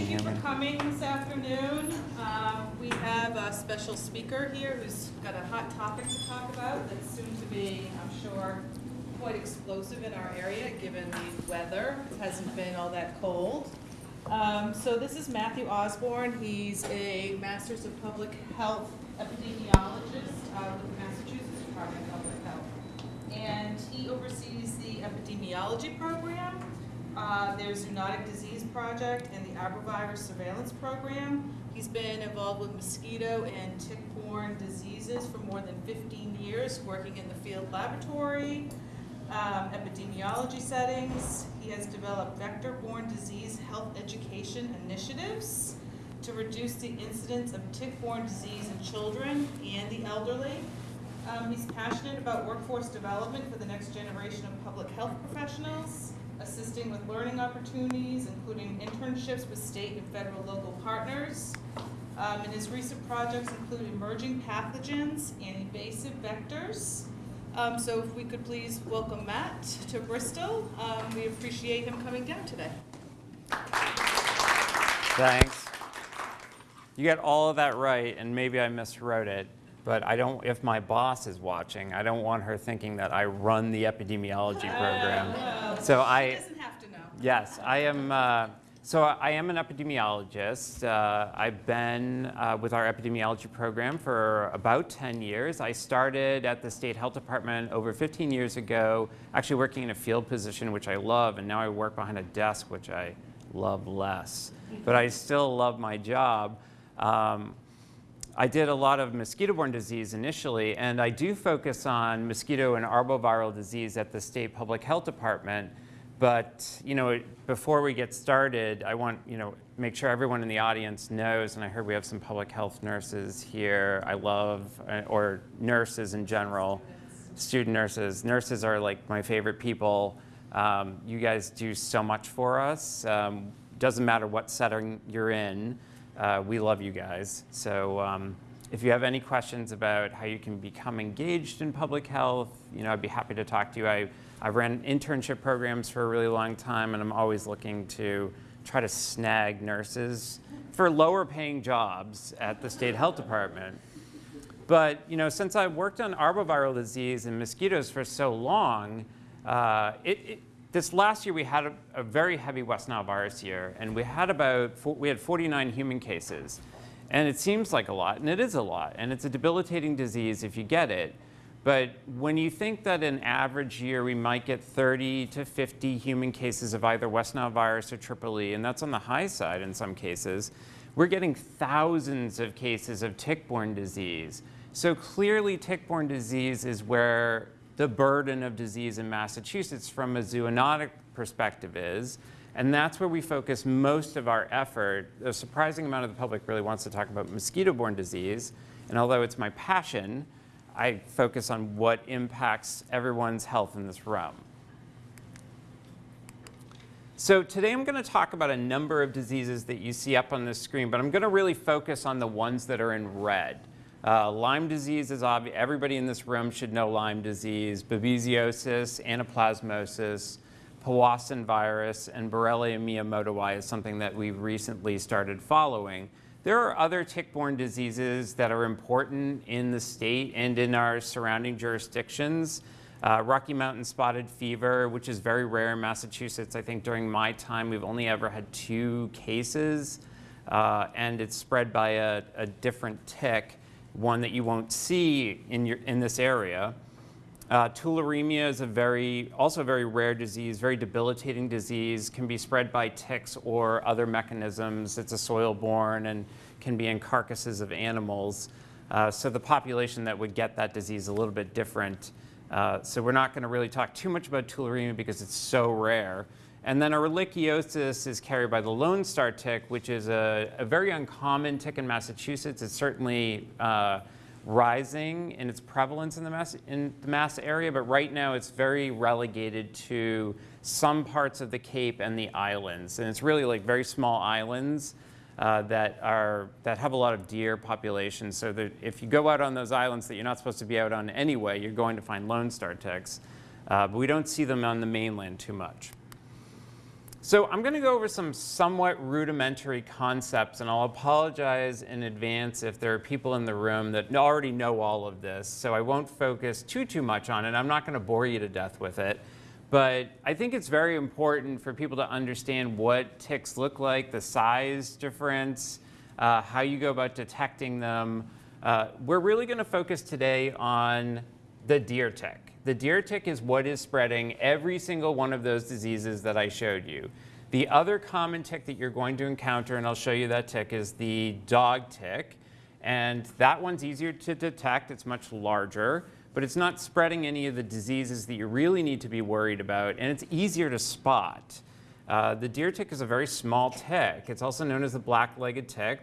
Thank you for coming this afternoon. Um, We have a special speaker here who's got a hot topic to talk about that's soon to be, I'm sure, quite explosive in our area, given the weather. It hasn't been all that cold. Um, So this is Matthew Osborne. He's a Masters of Public Health epidemiologist uh, with the Massachusetts Department of Public Health. And he oversees the epidemiology program. Uh, There's Zoonotic Disease Project and the Arbovirus Surveillance Program. He's been involved with mosquito and tick-borne diseases for more than 15 years, working in the field laboratory, um, epidemiology settings. He has developed vector-borne disease health education initiatives to reduce the incidence of tick-borne disease in children and the elderly. Um, he's passionate about workforce development for the next generation of public health professionals, assisting with learning opportunities, including internships with state and federal local partners. Um, and his recent projects include emerging pathogens and invasive vectors. Um, so if we could please welcome Matt to Bristol, um, we appreciate him coming down today. Thanks. You got all of that right, and maybe I miswrote it, but I don't, if my boss is watching, I don't want her thinking that I run the epidemiology program. Uh, So He I, doesn't have to know. yes, I am, uh, so I am an epidemiologist. Uh, I've been uh, with our epidemiology program for about 10 years. I started at the State Health Department over 15 years ago, actually working in a field position, which I love, and now I work behind a desk, which I love less. But I still love my job. Um, I did a lot of mosquito-borne disease initially, and I do focus on mosquito and arboviral disease at the state public health department. But you know, before we get started, I want you know make sure everyone in the audience knows. And I heard we have some public health nurses here. I love uh, or nurses in general, student nurses. Nurses are like my favorite people. Um, you guys do so much for us. Um, doesn't matter what setting you're in. Uh, we love you guys. So um, if you have any questions about how you can become engaged in public health, you know, I'd be happy to talk to you. I, I ran internship programs for a really long time, and I'm always looking to try to snag nurses for lower paying jobs at the state health department. But you know, since I've worked on arboviral disease and mosquitoes for so long, uh, it, it, this last year we had a, a, very heavy West Nile virus year, and we had about we had 49 human cases, and it seems like a lot, and it is a lot, and it's a debilitating disease if you get it. But when you think that an average year we might get 30 to 50 human cases of either West Nile virus or Triple E, and that's on the high side in some cases, we're getting thousands of cases of tick-borne disease. So clearly tick-borne disease is where the burden of disease in Massachusetts from a zoonotic perspective is. And that's where we focus most of our effort. A surprising amount of the public really wants to talk about mosquito-borne disease. And although it's my passion, I focus on what impacts everyone's health in this realm. So today I'm going to talk about a number of diseases that you see up on the screen, but I'm going to really focus on the ones that are in red. Uh, Lyme disease is obvious. Everybody in this room should know Lyme disease, babesiosis, anaplasmosis, Powassan virus, and Borrelia miyamotoi is something that we've recently started following. There are other tick-borne diseases that are important in the state and in our surrounding jurisdictions. Uh, Rocky Mountain spotted fever, which is very rare in Massachusetts. I think during my time, we've only ever had two cases, uh, and it's spread by a, a different tick one that you won't see in, your, in this area. Uh, tularemia is a very, also a very rare disease, very debilitating disease, can be spread by ticks or other mechanisms. It's a soil-borne and can be in carcasses of animals. Uh, so the population that would get that disease is a little bit different. Uh, so we're not going to really talk too much about tularemia because it's so rare. And then ehrlichiosis is carried by the Lone Star tick, which is a, a very uncommon tick in Massachusetts. It's certainly uh, rising in its prevalence in the, mass, in the Mass area, but right now it's very relegated to some parts of the Cape and the islands. And it's really like very small islands uh, that, are, that have a lot of deer populations. So that if you go out on those islands that you're not supposed to be out on anyway, you're going to find Lone Star ticks. Uh, but we don't see them on the mainland too much. So I'm going to go over some somewhat rudimentary concepts, and I'll apologize in advance if there are people in the room that already know all of this. So I won't focus too, too much on it. I'm not going to bore you to death with it. But I think it's very important for people to understand what ticks look like, the size difference, uh, how you go about detecting them. Uh, we're really going to focus today on the deer tick. The deer tick is what is spreading every single one of those diseases that I showed you. The other common tick that you're going to encounter, and I'll show you that tick, is the dog tick. And that one's easier to detect, it's much larger, but it's not spreading any of the diseases that you really need to be worried about, and it's easier to spot. Uh, the deer tick is a very small tick. It's also known as the black-legged tick.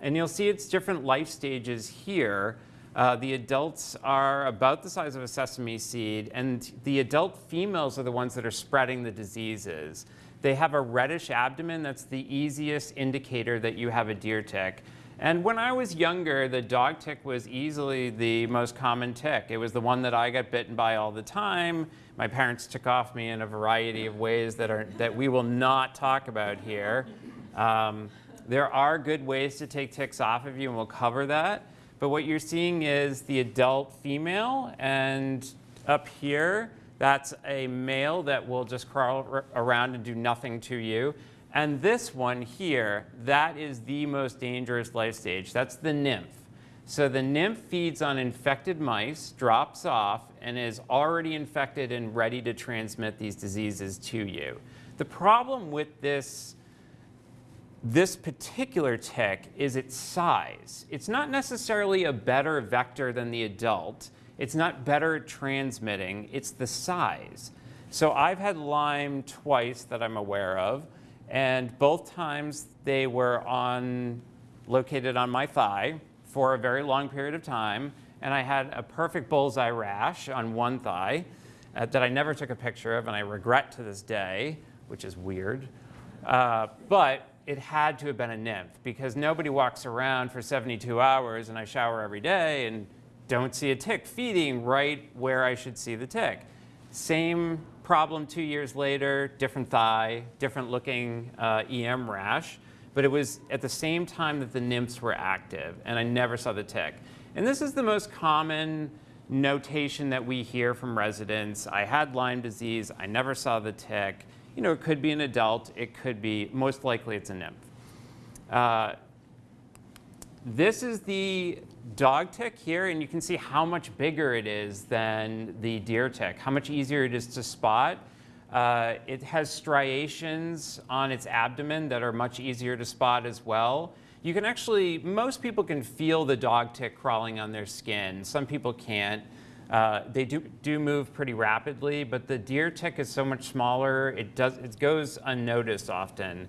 And you'll see its different life stages here. Uh, the adults are about the size of a sesame seed, and the adult females are the ones that are spreading the diseases. They have a reddish abdomen. That's the easiest indicator that you have a deer tick. And when I was younger, the dog tick was easily the most common tick. It was the one that I got bitten by all the time. My parents took off me in a variety of ways that, are, that we will not talk about here. Um, there are good ways to take ticks off of you, and we'll cover that. But what you're seeing is the adult female, and up here, that's a male that will just crawl around and do nothing to you. And this one here, that is the most dangerous life stage. That's the nymph. So the nymph feeds on infected mice, drops off, and is already infected and ready to transmit these diseases to you. The problem with this this particular tick is its size. It's not necessarily a better vector than the adult. It's not better transmitting, it's the size. So I've had Lyme twice that I'm aware of, and both times they were on, located on my thigh for a very long period of time, and I had a perfect bullseye rash on one thigh uh, that I never took a picture of, and I regret to this day, which is weird. Uh, but it had to have been a nymph because nobody walks around for 72 hours and I shower every day and don't see a tick feeding right where I should see the tick. Same problem two years later, different thigh, different looking uh, EM rash, but it was at the same time that the nymphs were active and I never saw the tick. And this is the most common notation that we hear from residents. I had Lyme disease, I never saw the tick you know, it could be an adult, it could be, most likely it's a nymph. Uh, this is the dog tick here, and you can see how much bigger it is than the deer tick, how much easier it is to spot. Uh, it has striations on its abdomen that are much easier to spot as well. You can actually, most people can feel the dog tick crawling on their skin. Some people can't. Uh, they do, do move pretty rapidly, but the deer tick is so much smaller, it, does, it goes unnoticed often.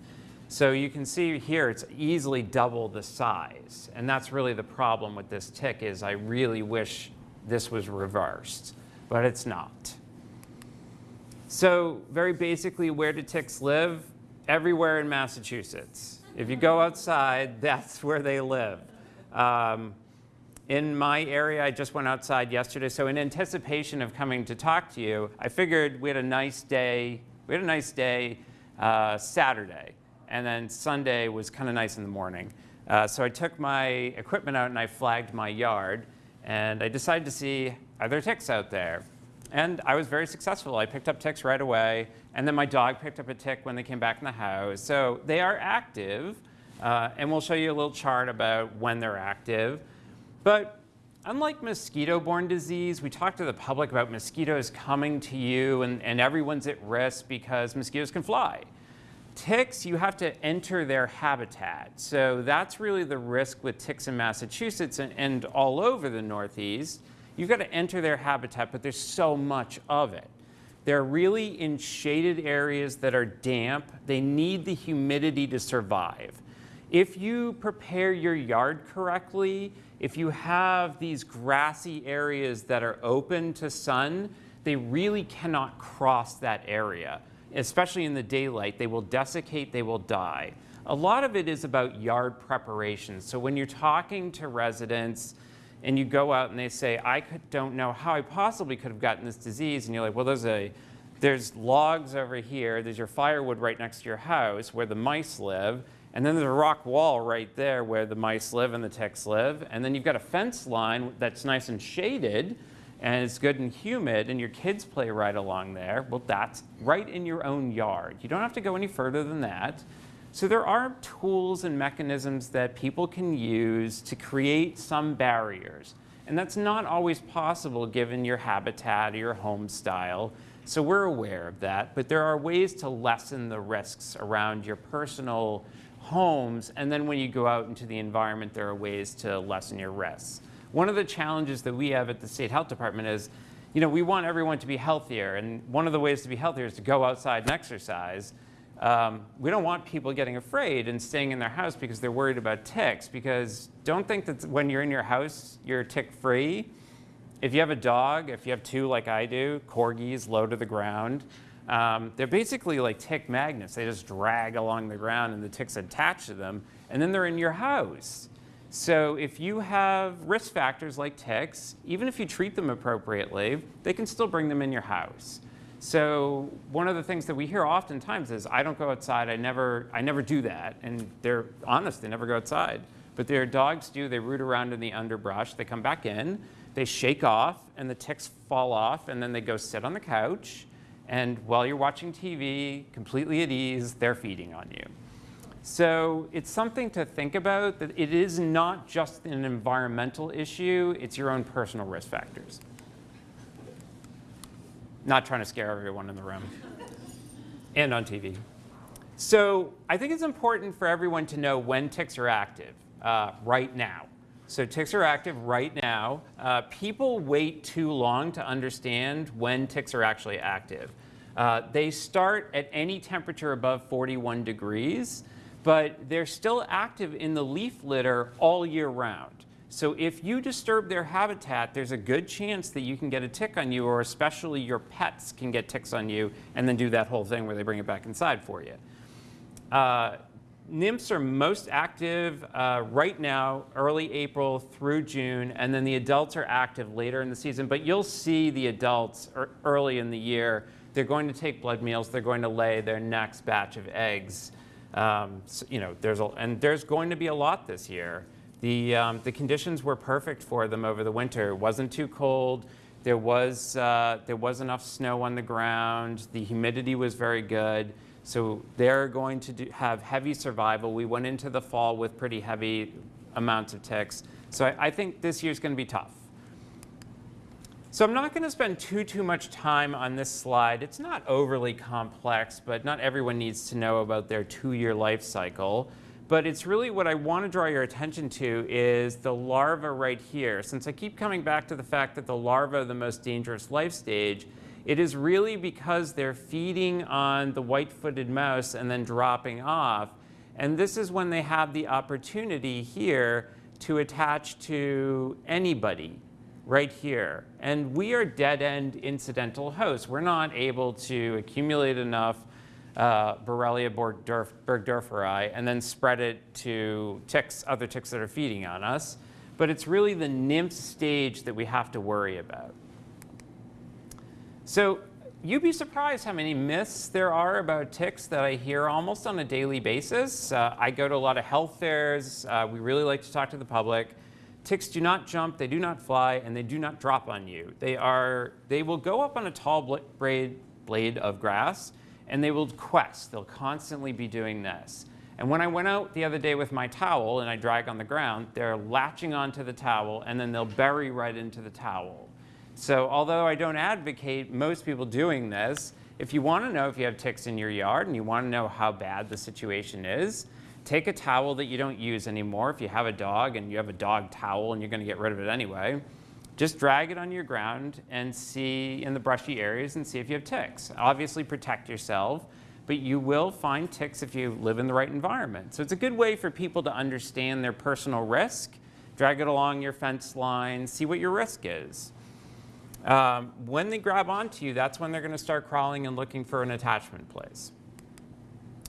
So you can see here it's easily double the size. And that's really the problem with this tick is I really wish this was reversed, but it's not. So very basically, where do ticks live? Everywhere in Massachusetts. If you go outside, that's where they live. Um, in my area, I just went outside yesterday, so in anticipation of coming to talk to you, I figured we had a nice day, we had a nice day uh, Saturday, and then Sunday was kind of nice in the morning. Uh, so I took my equipment out and I flagged my yard, and I decided to see, are there ticks out there? And I was very successful. I picked up ticks right away, and then my dog picked up a tick when they came back in the house. So they are active, uh, and we'll show you a little chart about when they're active. But unlike mosquito-borne disease, we talk to the public about mosquitoes coming to you and, and everyone's at risk because mosquitoes can fly. Ticks, you have to enter their habitat. So that's really the risk with ticks in Massachusetts and, and all over the Northeast. You've got to enter their habitat, but there's so much of it. They're really in shaded areas that are damp. They need the humidity to survive. If you prepare your yard correctly, if you have these grassy areas that are open to sun, they really cannot cross that area, especially in the daylight. They will desiccate, they will die. A lot of it is about yard preparation. So when you're talking to residents and you go out and they say, I could, don't know how I possibly could have gotten this disease, and you're like, well, there's a, there's logs over here, there's your firewood right next to your house where the mice live, and then there's a rock wall right there where the mice live and the ticks live, and then you've got a fence line that's nice and shaded, and it's good and humid, and your kids play right along there. Well, that's right in your own yard. You don't have to go any further than that. So there are tools and mechanisms that people can use to create some barriers. And that's not always possible given your habitat or your home style. So we're aware of that, but there are ways to lessen the risks around your personal homes. And then when you go out into the environment, there are ways to lessen your risks. One of the challenges that we have at the State Health Department is, you know, we want everyone to be healthier. And one of the ways to be healthier is to go outside and exercise. Um, we don't want people getting afraid and staying in their house because they're worried about ticks. Because don't think that when you're in your house, you're tick free. If you have a dog, if you have two like I do, corgis low to the ground, um, they're basically like tick magnets. They just drag along the ground and the ticks attach to them, and then they're in your house. So if you have risk factors like ticks, even if you treat them appropriately, they can still bring them in your house. So one of the things that we hear oftentimes is, I don't go outside, I never, I never do that. And they're honest, they never go outside. But their dogs do, they root around in the underbrush, they come back in, they shake off, and the ticks fall off, and then they go sit on the couch. And while you're watching TV, completely at ease, they're feeding on you. So it's something to think about that it is not just an environmental issue, it's your own personal risk factors. Not trying to scare everyone in the room and on TV. So I think it's important for everyone to know when ticks are active uh, right now. So ticks are active right now. Uh, people wait too long to understand when ticks are actually active. Uh, they start at any temperature above 41 degrees, but they're still active in the leaf litter all year round. So if you disturb their habitat, there's a good chance that you can get a tick on you, or especially your pets can get ticks on you, and then do that whole thing where they bring it back inside for you. Uh, nymphs are most active uh, right now, early April through June, and then the adults are active later in the season. But you'll see the adults early in the year. They're going to take blood meals. They're going to lay their next batch of eggs. Um, so, you know, there's a, and there's going to be a lot this year. The, um, the conditions were perfect for them over the winter. It wasn't too cold. There was, uh, there was enough snow on the ground. The humidity was very good. So they're going to do, have heavy survival. We went into the fall with pretty heavy amounts of ticks. So I, I think this year's going to be tough. So I'm not going to spend too, too much time on this slide. It's not overly complex, but not everyone needs to know about their two-year life cycle. But it's really what I want to draw your attention to is the larva right here. Since I keep coming back to the fact that the larva are the most dangerous life stage, it is really because they're feeding on the white-footed mouse and then dropping off. And this is when they have the opportunity here to attach to anybody right here. And we are dead-end incidental hosts. We're not able to accumulate enough uh, Borrelia burgdorferi and then spread it to ticks, other ticks that are feeding on us. But it's really the nymph stage that we have to worry about. So you'd be surprised how many myths there are about ticks that I hear almost on a daily basis. Uh, I go to a lot of health fairs. Uh, we really like to talk to the public. Ticks do not jump, they do not fly, and they do not drop on you. They, are, they will go up on a tall blade, blade of grass, and they will quest. They'll constantly be doing this. And when I went out the other day with my towel and I drag on the ground, they're latching onto the towel and then they'll bury right into the towel. So although I don't advocate most people doing this, if you want to know if you have ticks in your yard and you want to know how bad the situation is, take a towel that you don't use anymore. If you have a dog and you have a dog towel and you're going to get rid of it anyway, just drag it on your ground and see in the brushy areas and see if you have ticks. Obviously protect yourself, but you will find ticks if you live in the right environment. So it's a good way for people to understand their personal risk. Drag it along your fence line, see what your risk is. Um, when they grab onto you, that's when they're going to start crawling and looking for an attachment place.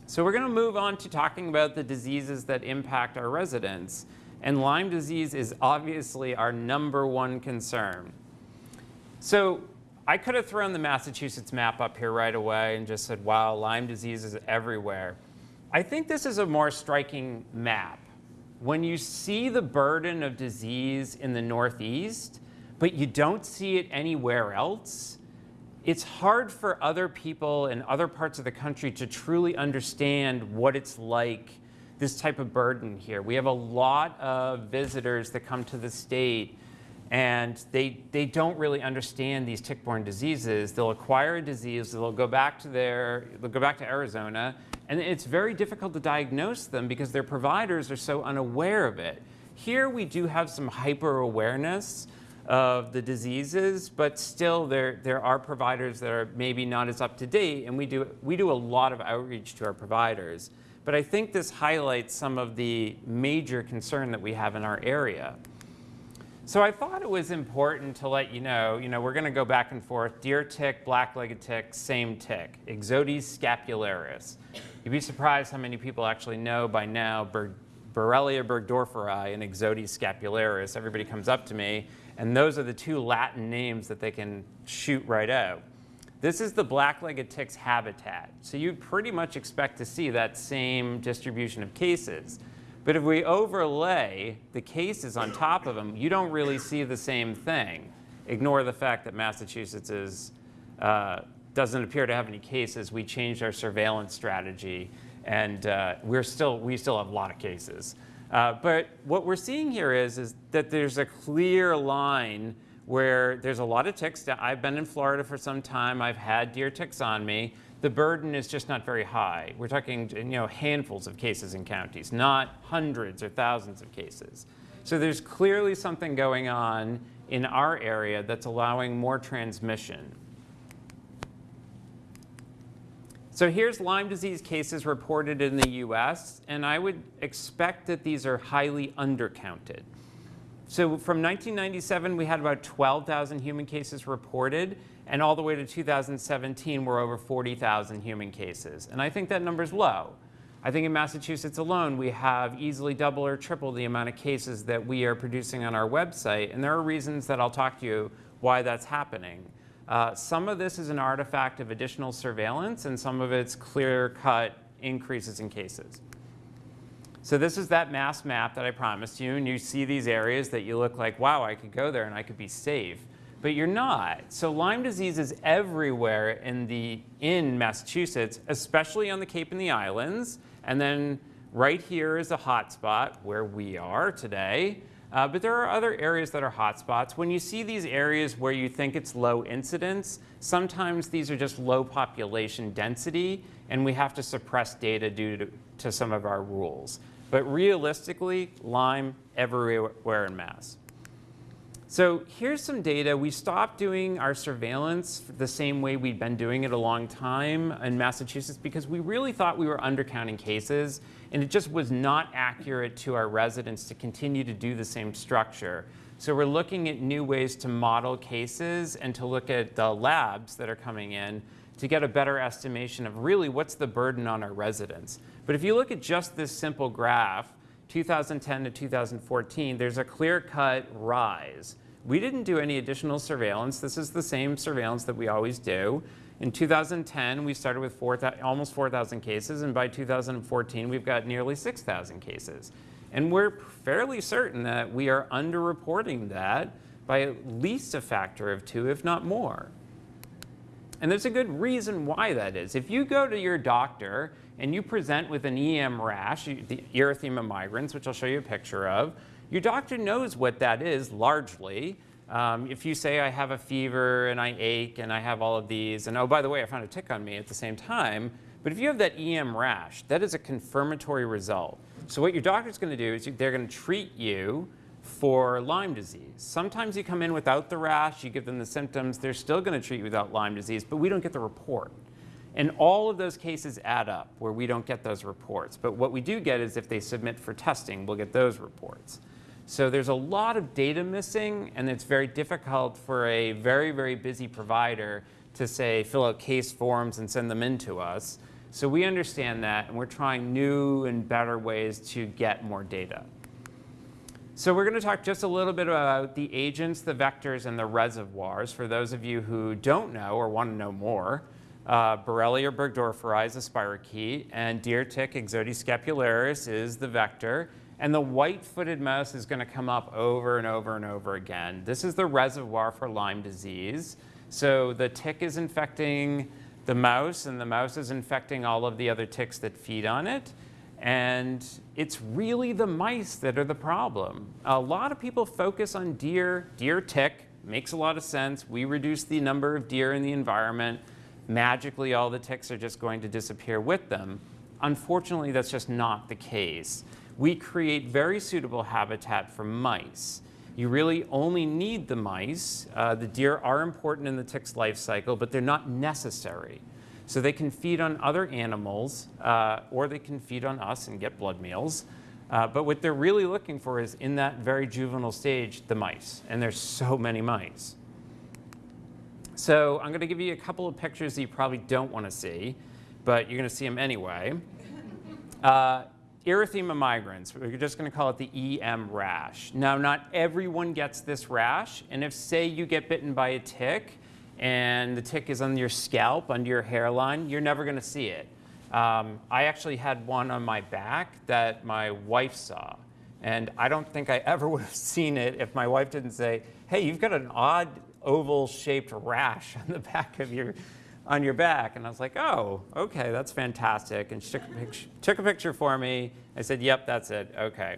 So we're going to move on to talking about the diseases that impact our residents. And Lyme disease is obviously our number one concern. So I could have thrown the Massachusetts map up here right away and just said, wow, Lyme disease is everywhere. I think this is a more striking map. When you see the burden of disease in the Northeast, but you don't see it anywhere else, it's hard for other people in other parts of the country to truly understand what it's like, this type of burden here. We have a lot of visitors that come to the state and they, they don't really understand these tick-borne diseases. They'll acquire a disease, they'll go back to their, they'll go back to Arizona, and it's very difficult to diagnose them because their providers are so unaware of it. Here we do have some hyper-awareness of the diseases, but still there, there are providers that are maybe not as up to date, and we do, we do a lot of outreach to our providers. But I think this highlights some of the major concern that we have in our area. So I thought it was important to let you know, you know, we're going to go back and forth. Deer tick, black-legged tick, same tick, Ixodes scapularis. You'd be surprised how many people actually know by now Borrelia burgdorferi and Ixodes scapularis. Everybody comes up to me, and those are the two Latin names that they can shoot right out. This is the black-legged tick's habitat. So you'd pretty much expect to see that same distribution of cases. But if we overlay the cases on top of them, you don't really see the same thing. Ignore the fact that Massachusetts is, uh, doesn't appear to have any cases. We changed our surveillance strategy, and uh, we're still, we still have a lot of cases. Uh, but what we're seeing here is, is that there's a clear line where there's a lot of ticks. I've been in Florida for some time. I've had deer ticks on me the burden is just not very high. We're talking you know, handfuls of cases in counties, not hundreds or thousands of cases. So there's clearly something going on in our area that's allowing more transmission. So here's Lyme disease cases reported in the US, and I would expect that these are highly undercounted. So from 1997, we had about 12,000 human cases reported, and all the way to 2017, we're over 40,000 human cases. And I think that number's low. I think in Massachusetts alone, we have easily double or triple the amount of cases that we are producing on our website. And there are reasons that I'll talk to you why that's happening. Uh, some of this is an artifact of additional surveillance, and some of it's clear-cut increases in cases. So this is that mass map that I promised you, and you see these areas that you look like, wow, I could go there and I could be safe but you're not. So Lyme disease is everywhere in, the, in Massachusetts, especially on the Cape and the Islands. And then right here is a hotspot where we are today. Uh, but there are other areas that are hotspots. When you see these areas where you think it's low incidence, sometimes these are just low population density, and we have to suppress data due to, to some of our rules. But realistically, Lyme everywhere in Mass. So here's some data. We stopped doing our surveillance the same way we'd been doing it a long time in Massachusetts because we really thought we were undercounting cases and it just was not accurate to our residents to continue to do the same structure. So we're looking at new ways to model cases and to look at the labs that are coming in to get a better estimation of really what's the burden on our residents. But if you look at just this simple graph, 2010 to 2014, there's a clear-cut rise. We didn't do any additional surveillance. This is the same surveillance that we always do. In 2010, we started with 4, almost 4,000 cases, and by 2014, we've got nearly 6,000 cases. And we're fairly certain that we are underreporting that by at least a factor of two, if not more. And there's a good reason why that is. If you go to your doctor and you present with an EM rash, the erythema migrans, which I'll show you a picture of, your doctor knows what that is largely. Um, if you say I have a fever and I ache and I have all of these, and oh, by the way, I found a tick on me at the same time, but if you have that EM rash, that is a confirmatory result. So what your doctor's going to do is they're going to treat you for Lyme disease. Sometimes you come in without the rash, you give them the symptoms, they're still going to treat you without Lyme disease, but we don't get the report. And all of those cases add up where we don't get those reports. But what we do get is if they submit for testing, we'll get those reports. So there's a lot of data missing, and it's very difficult for a very, very busy provider to say, fill out case forms and send them in to us. So we understand that, and we're trying new and better ways to get more data. So we're going to talk just a little bit about the agents, the vectors, and the reservoirs. For those of you who don't know or want to know more, uh, Borrelia burgdorferi is a spirochete, and deer tick Ixodes scapularis is the vector. And the white-footed mouse is going to come up over and over and over again. This is the reservoir for Lyme disease. So the tick is infecting the mouse, and the mouse is infecting all of the other ticks that feed on it. And it's really the mice that are the problem. A lot of people focus on deer, deer tick, makes a lot of sense. We reduce the number of deer in the environment. Magically, all the ticks are just going to disappear with them. Unfortunately, that's just not the case we create very suitable habitat for mice. You really only need the mice. Uh, the deer are important in the tick's life cycle, but they're not necessary. So they can feed on other animals, uh, or they can feed on us and get blood meals. Uh, but what they're really looking for is, in that very juvenile stage, the mice. And there's so many mice. So I'm going to give you a couple of pictures that you probably don't want to see, but you're going to see them anyway. Erythema migrans, we're just going to call it the EM rash. Now, not everyone gets this rash, and if, say, you get bitten by a tick, and the tick is on your scalp, under your hairline, you're never going to see it. Um, I actually had one on my back that my wife saw, and I don't think I ever would have seen it if my wife didn't say, hey, you've got an odd oval-shaped rash on the back of your on your back. And I was like, oh, okay, that's fantastic. And she took a, picture, took a picture for me. I said, yep, that's it, okay.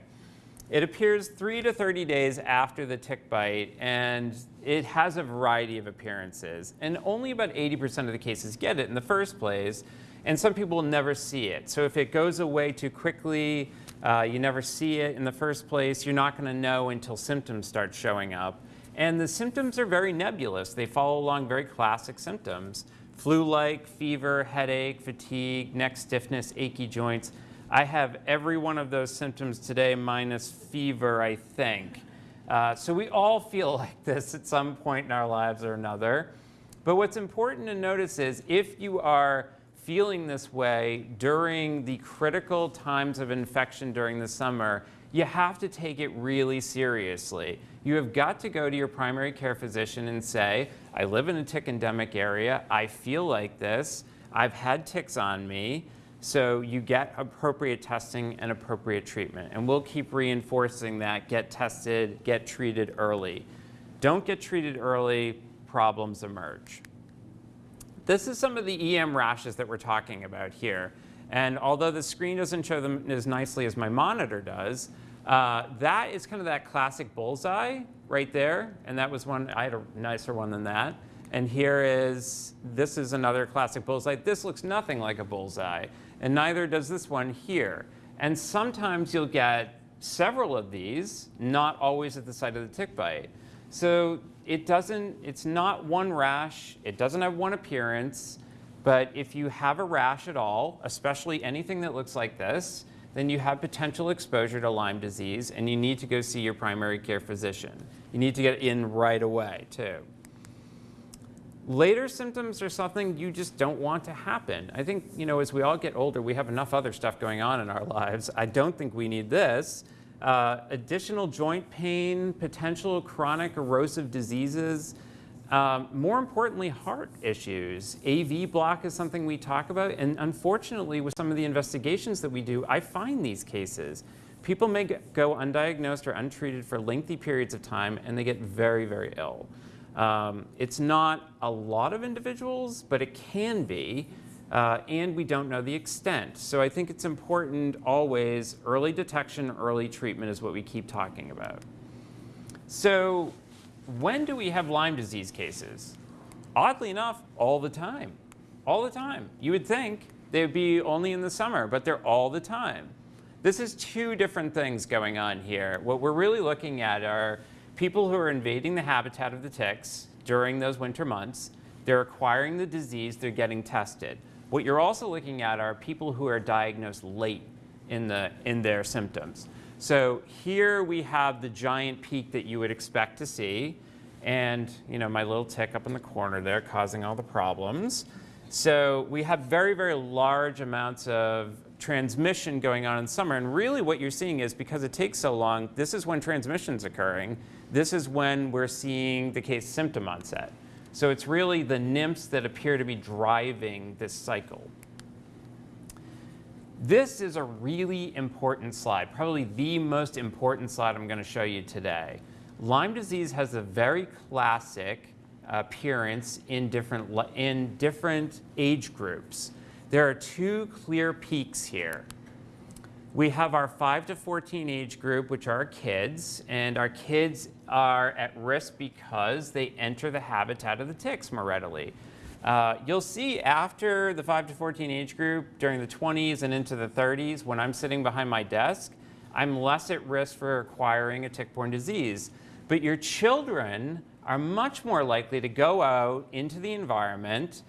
It appears three to 30 days after the tick bite, and it has a variety of appearances. And only about 80% of the cases get it in the first place, and some people never see it. So if it goes away too quickly, uh, you never see it in the first place, you're not going to know until symptoms start showing up. And the symptoms are very nebulous. They follow along very classic symptoms flu-like, fever, headache, fatigue, neck stiffness, achy joints. I have every one of those symptoms today minus fever, I think. Uh, so we all feel like this at some point in our lives or another. But what's important to notice is if you are feeling this way during the critical times of infection during the summer, you have to take it really seriously. You have got to go to your primary care physician and say, I live in a tick endemic area, I feel like this, I've had ticks on me, so you get appropriate testing and appropriate treatment. And we'll keep reinforcing that, get tested, get treated early. Don't get treated early, problems emerge. This is some of the EM rashes that we're talking about here. And although the screen doesn't show them as nicely as my monitor does, uh, that is kind of that classic bullseye right there. And that was one, I had a nicer one than that. And here is, this is another classic bullseye. This looks nothing like a bullseye. And neither does this one here. And sometimes you'll get several of these, not always at the site of the tick bite. So it doesn't, it's not one rash. It doesn't have one appearance. But if you have a rash at all, especially anything that looks like this, then you have potential exposure to Lyme disease and you need to go see your primary care physician. You need to get in right away too. Later symptoms are something you just don't want to happen. I think, you know, as we all get older, we have enough other stuff going on in our lives. I don't think we need this. Uh, additional joint pain, potential chronic erosive diseases, um, more importantly, heart issues. AV block is something we talk about, and unfortunately, with some of the investigations that we do, I find these cases. People may go undiagnosed or untreated for lengthy periods of time, and they get very, very ill. Um, it's not a lot of individuals, but it can be, uh, and we don't know the extent. So I think it's important always, early detection, early treatment is what we keep talking about. So when do we have Lyme disease cases? Oddly enough, all the time. All the time. You would think they would be only in the summer, but they're all the time. This is two different things going on here. What we're really looking at are people who are invading the habitat of the ticks during those winter months. They're acquiring the disease, they're getting tested. What you're also looking at are people who are diagnosed late in, the, in their symptoms. So here we have the giant peak that you would expect to see. And you know, my little tick up in the corner there causing all the problems. So we have very, very large amounts of transmission going on in summer. And really what you're seeing is because it takes so long, this is when transmission's occurring. This is when we're seeing the case symptom onset. So it's really the nymphs that appear to be driving this cycle. This is a really important slide, probably the most important slide I'm going to show you today. Lyme disease has a very classic appearance in different, in different age groups. There are two clear peaks here. We have our 5 to 14 age group, which are kids, and our kids are at risk because they enter the habitat of the ticks more readily. Uh, you'll see after the 5 to 14 age group, during the 20s and into the 30s, when I'm sitting behind my desk, I'm less at risk for acquiring a tick-borne disease. But your children are much more likely to go out into the environment.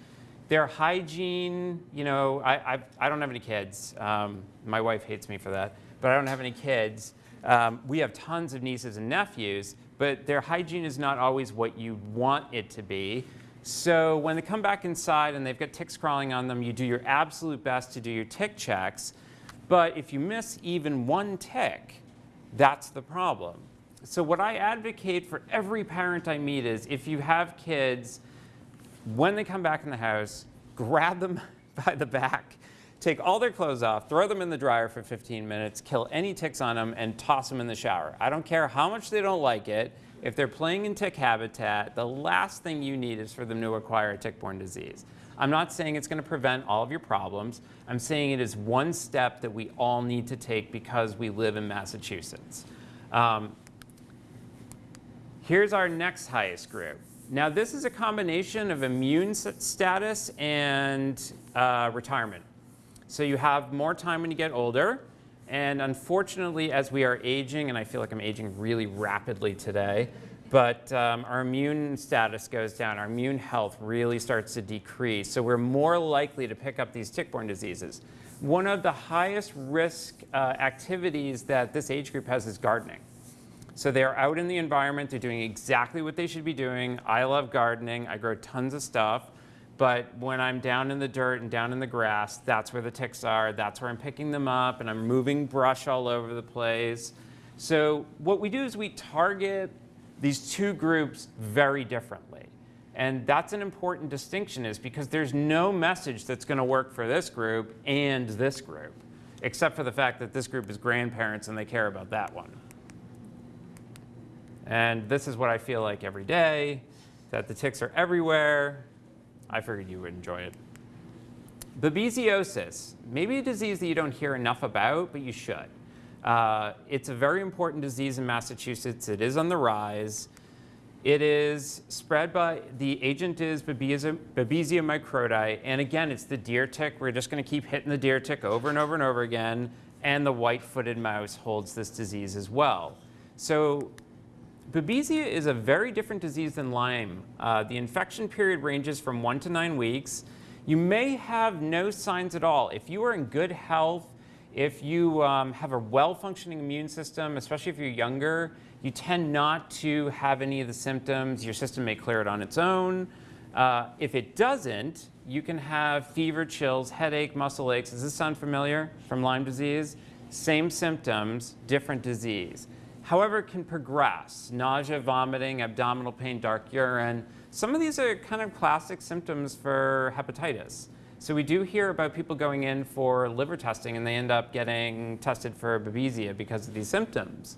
Their hygiene, you know, I, I do not have any kids. Um, my wife hates me for that, but I don't have any kids. Um, we have tons of nieces and nephews, but their hygiene is not always what you want it to be. So when they come back inside and they've got ticks crawling on them, you do your absolute best to do your tick checks. But if you miss even one tick, that's the problem. So what I advocate for every parent I meet is if you have kids, when they come back in the house, grab them by the back, take all their clothes off, throw them in the dryer for 15 minutes, kill any ticks on them, and toss them in the shower. I don't care how much they don't like it. If they're playing in tick habitat, the last thing you need is for them to acquire a tick-borne disease. I'm not saying it's going to prevent all of your problems. I'm saying it is one step that we all need to take because we live in Massachusetts. Um, Here's our next highest group. Now this is a combination of immune status and uh, retirement. So you have more time when you get older. And unfortunately, as we are aging, and I feel like I'm aging really rapidly today, but um, our immune status goes down. Our immune health really starts to decrease. So we're more likely to pick up these tick-borne diseases. One of the highest risk uh, activities that this age group has is gardening. So they're out in the environment, they're doing exactly what they should be doing. I love gardening, I grow tons of stuff. But when I'm down in the dirt and down in the grass, that's where the ticks are. That's where I'm picking them up and I'm moving brush all over the place. So what we do is we target these two groups very differently. And that's an important distinction is because there's no message that's going to work for this group and this group, except for the fact that this group is grandparents and they care about that one. And this is what I feel like every day, that the ticks are everywhere. I figured you would enjoy it. Babesiosis, maybe a disease that you don't hear enough about, but you should. Uh, it's a very important disease in Massachusetts. It is on the rise. It is spread by, the agent is Babesia, Babesia microti, and again, it's the deer tick. We're just gonna keep hitting the deer tick over and over and over again, and the white-footed mouse holds this disease as well. So Babesia is a very different disease than Lyme. Uh, the infection period ranges from one to nine weeks. You may have no signs at all. If you are in good health, if you um, have a well-functioning immune system, especially if you're younger, you tend not to have any of the symptoms. Your system may clear it on its own. Uh, if it doesn't, you can have fever, chills, headache, muscle aches. Does this sound familiar from Lyme disease? Same symptoms, different disease. However, it can progress. Nausea, vomiting, abdominal pain, dark urine. Some of these are kind of classic symptoms for hepatitis. So we do hear about people going in for liver testing and they end up getting tested for Babesia because of these symptoms.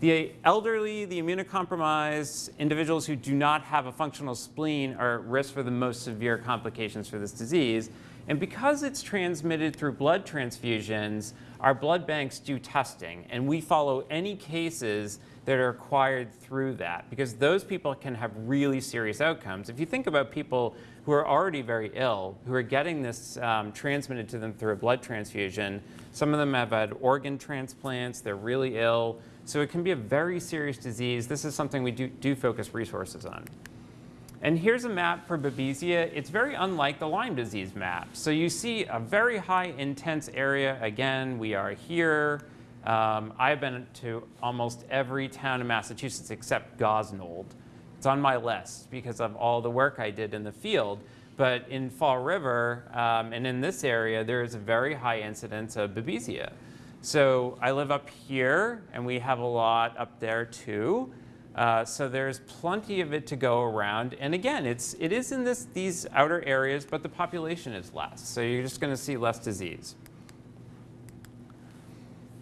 The elderly, the immunocompromised, individuals who do not have a functional spleen are at risk for the most severe complications for this disease. And because it's transmitted through blood transfusions, our blood banks do testing, and we follow any cases that are acquired through that, because those people can have really serious outcomes. If you think about people who are already very ill, who are getting this um, transmitted to them through a blood transfusion, some of them have had organ transplants, they're really ill, so it can be a very serious disease. This is something we do, do focus resources on. And here's a map for Babesia. It's very unlike the Lyme disease map. So you see a very high intense area. Again, we are here. Um, I've been to almost every town in Massachusetts except Gosnold. It's on my list because of all the work I did in the field. but in Fall River um, and in this area, there is a very high incidence of Babesia. So I live up here, and we have a lot up there too. Uh, so there's plenty of it to go around. And again, it's, it is in this, these outer areas, but the population is less. So you're just going to see less disease.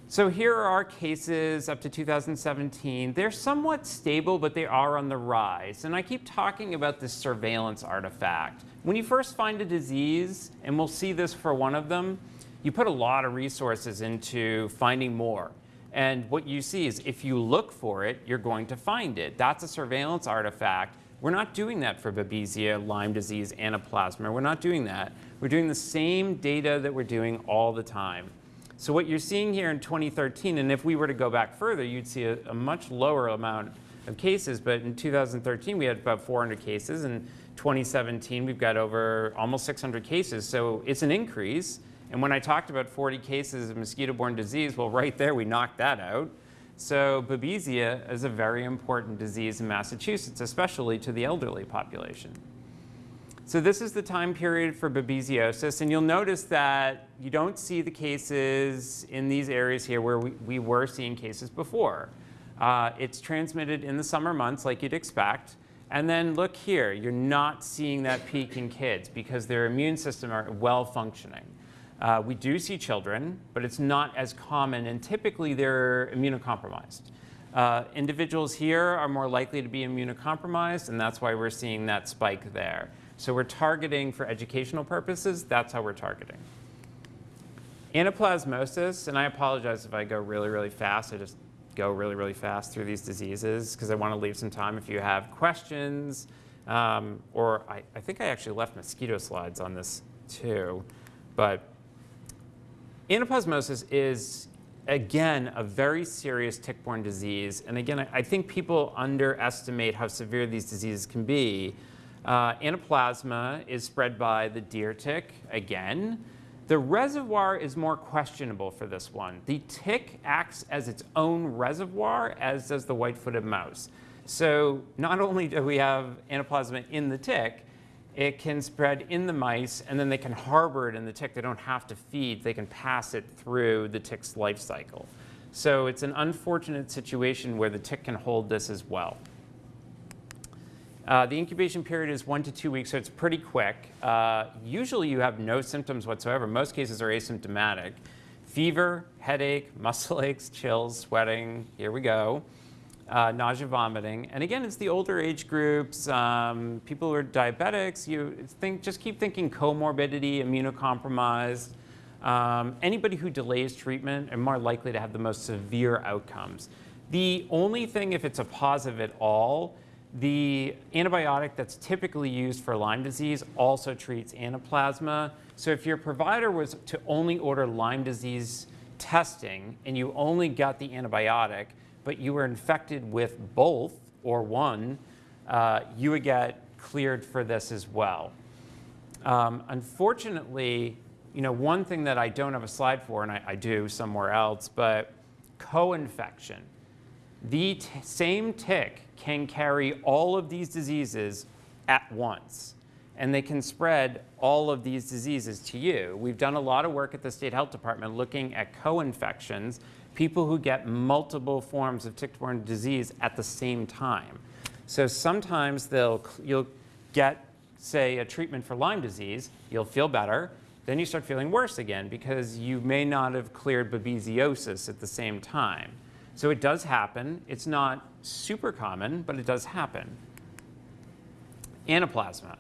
So here are our cases up to 2017. They're somewhat stable, but they are on the rise. And I keep talking about this surveillance artifact. When you first find a disease, and we'll see this for one of them, you put a lot of resources into finding more. And what you see is if you look for it, you're going to find it. That's a surveillance artifact. We're not doing that for Babesia, Lyme disease, Anaplasma. We're not doing that. We're doing the same data that we're doing all the time. So what you're seeing here in 2013, and if we were to go back further, you'd see a, a much lower amount of cases. But in 2013, we had about 400 cases. In 2017, we've got over almost 600 cases. So it's an increase. And when I talked about 40 cases of mosquito-borne disease, well, right there, we knocked that out. So Babesia is a very important disease in Massachusetts, especially to the elderly population. So this is the time period for babesiosis, and you'll notice that you don't see the cases in these areas here where we, we were seeing cases before. Uh, it's transmitted in the summer months like you'd expect. And then look here, you're not seeing that peak in kids because their immune system are well functioning. Uh, we do see children, but it's not as common, and typically they're immunocompromised. Uh, individuals here are more likely to be immunocompromised, and that's why we're seeing that spike there. So we're targeting for educational purposes, that's how we're targeting. Anaplasmosis, and I apologize if I go really, really fast. I just go really, really fast through these diseases because I want to leave some time if you have questions. Um, or I, I think I actually left mosquito slides on this too. But Anaplasmosis is, again, a very serious tick-borne disease. And again, I, think people underestimate how severe these diseases can be. Uh, anaplasma is spread by the deer tick, again. The reservoir is more questionable for this one. The tick acts as its own reservoir, as does the white-footed mouse. So not only do we have anaplasma in the tick, it can spread in the mice, and then they can harbor it in the tick. They don't have to feed. They can pass it through the tick's life cycle. So it's an unfortunate situation where the tick can hold this as well. Uh, the incubation period is one to two weeks, so it's pretty quick. Uh, usually you have no symptoms whatsoever. Most cases are asymptomatic. Fever, headache, muscle aches, chills, sweating, here we go. Uh, nausea, vomiting. And again, it's the older age groups, um, people who are diabetics, you think, just keep thinking comorbidity, immunocompromised. Um, anybody who delays treatment are more likely to have the most severe outcomes. The only thing, if it's a positive at all, the antibiotic that's typically used for Lyme disease also treats anaplasma. So if your provider was to only order Lyme disease testing and you only got the antibiotic, but you were infected with both or one, uh, you would get cleared for this as well. Um, unfortunately, you know, one thing that I don't have a slide for, and I, I do somewhere else, but co-infection. The same tick can carry all of these diseases at once. And they can spread all of these diseases to you. We've done a lot of work at the State Health Department looking at co-infections, people who get multiple forms of tick-borne disease at the same time. So sometimes they'll, you'll get, say, a treatment for Lyme disease, you'll feel better, then you start feeling worse again because you may not have cleared babesiosis at the same time. So it does happen. It's not super common, but it does happen. Anaplasma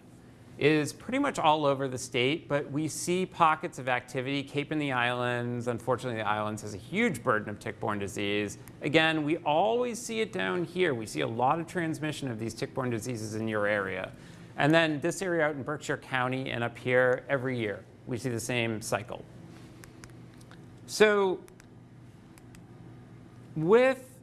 is pretty much all over the state, but we see pockets of activity. Cape and the Islands, unfortunately the islands has a huge burden of tick-borne disease. Again, we always see it down here. We see a lot of transmission of these tick-borne diseases in your area. And then this area out in Berkshire County and up here every year, we see the same cycle. So with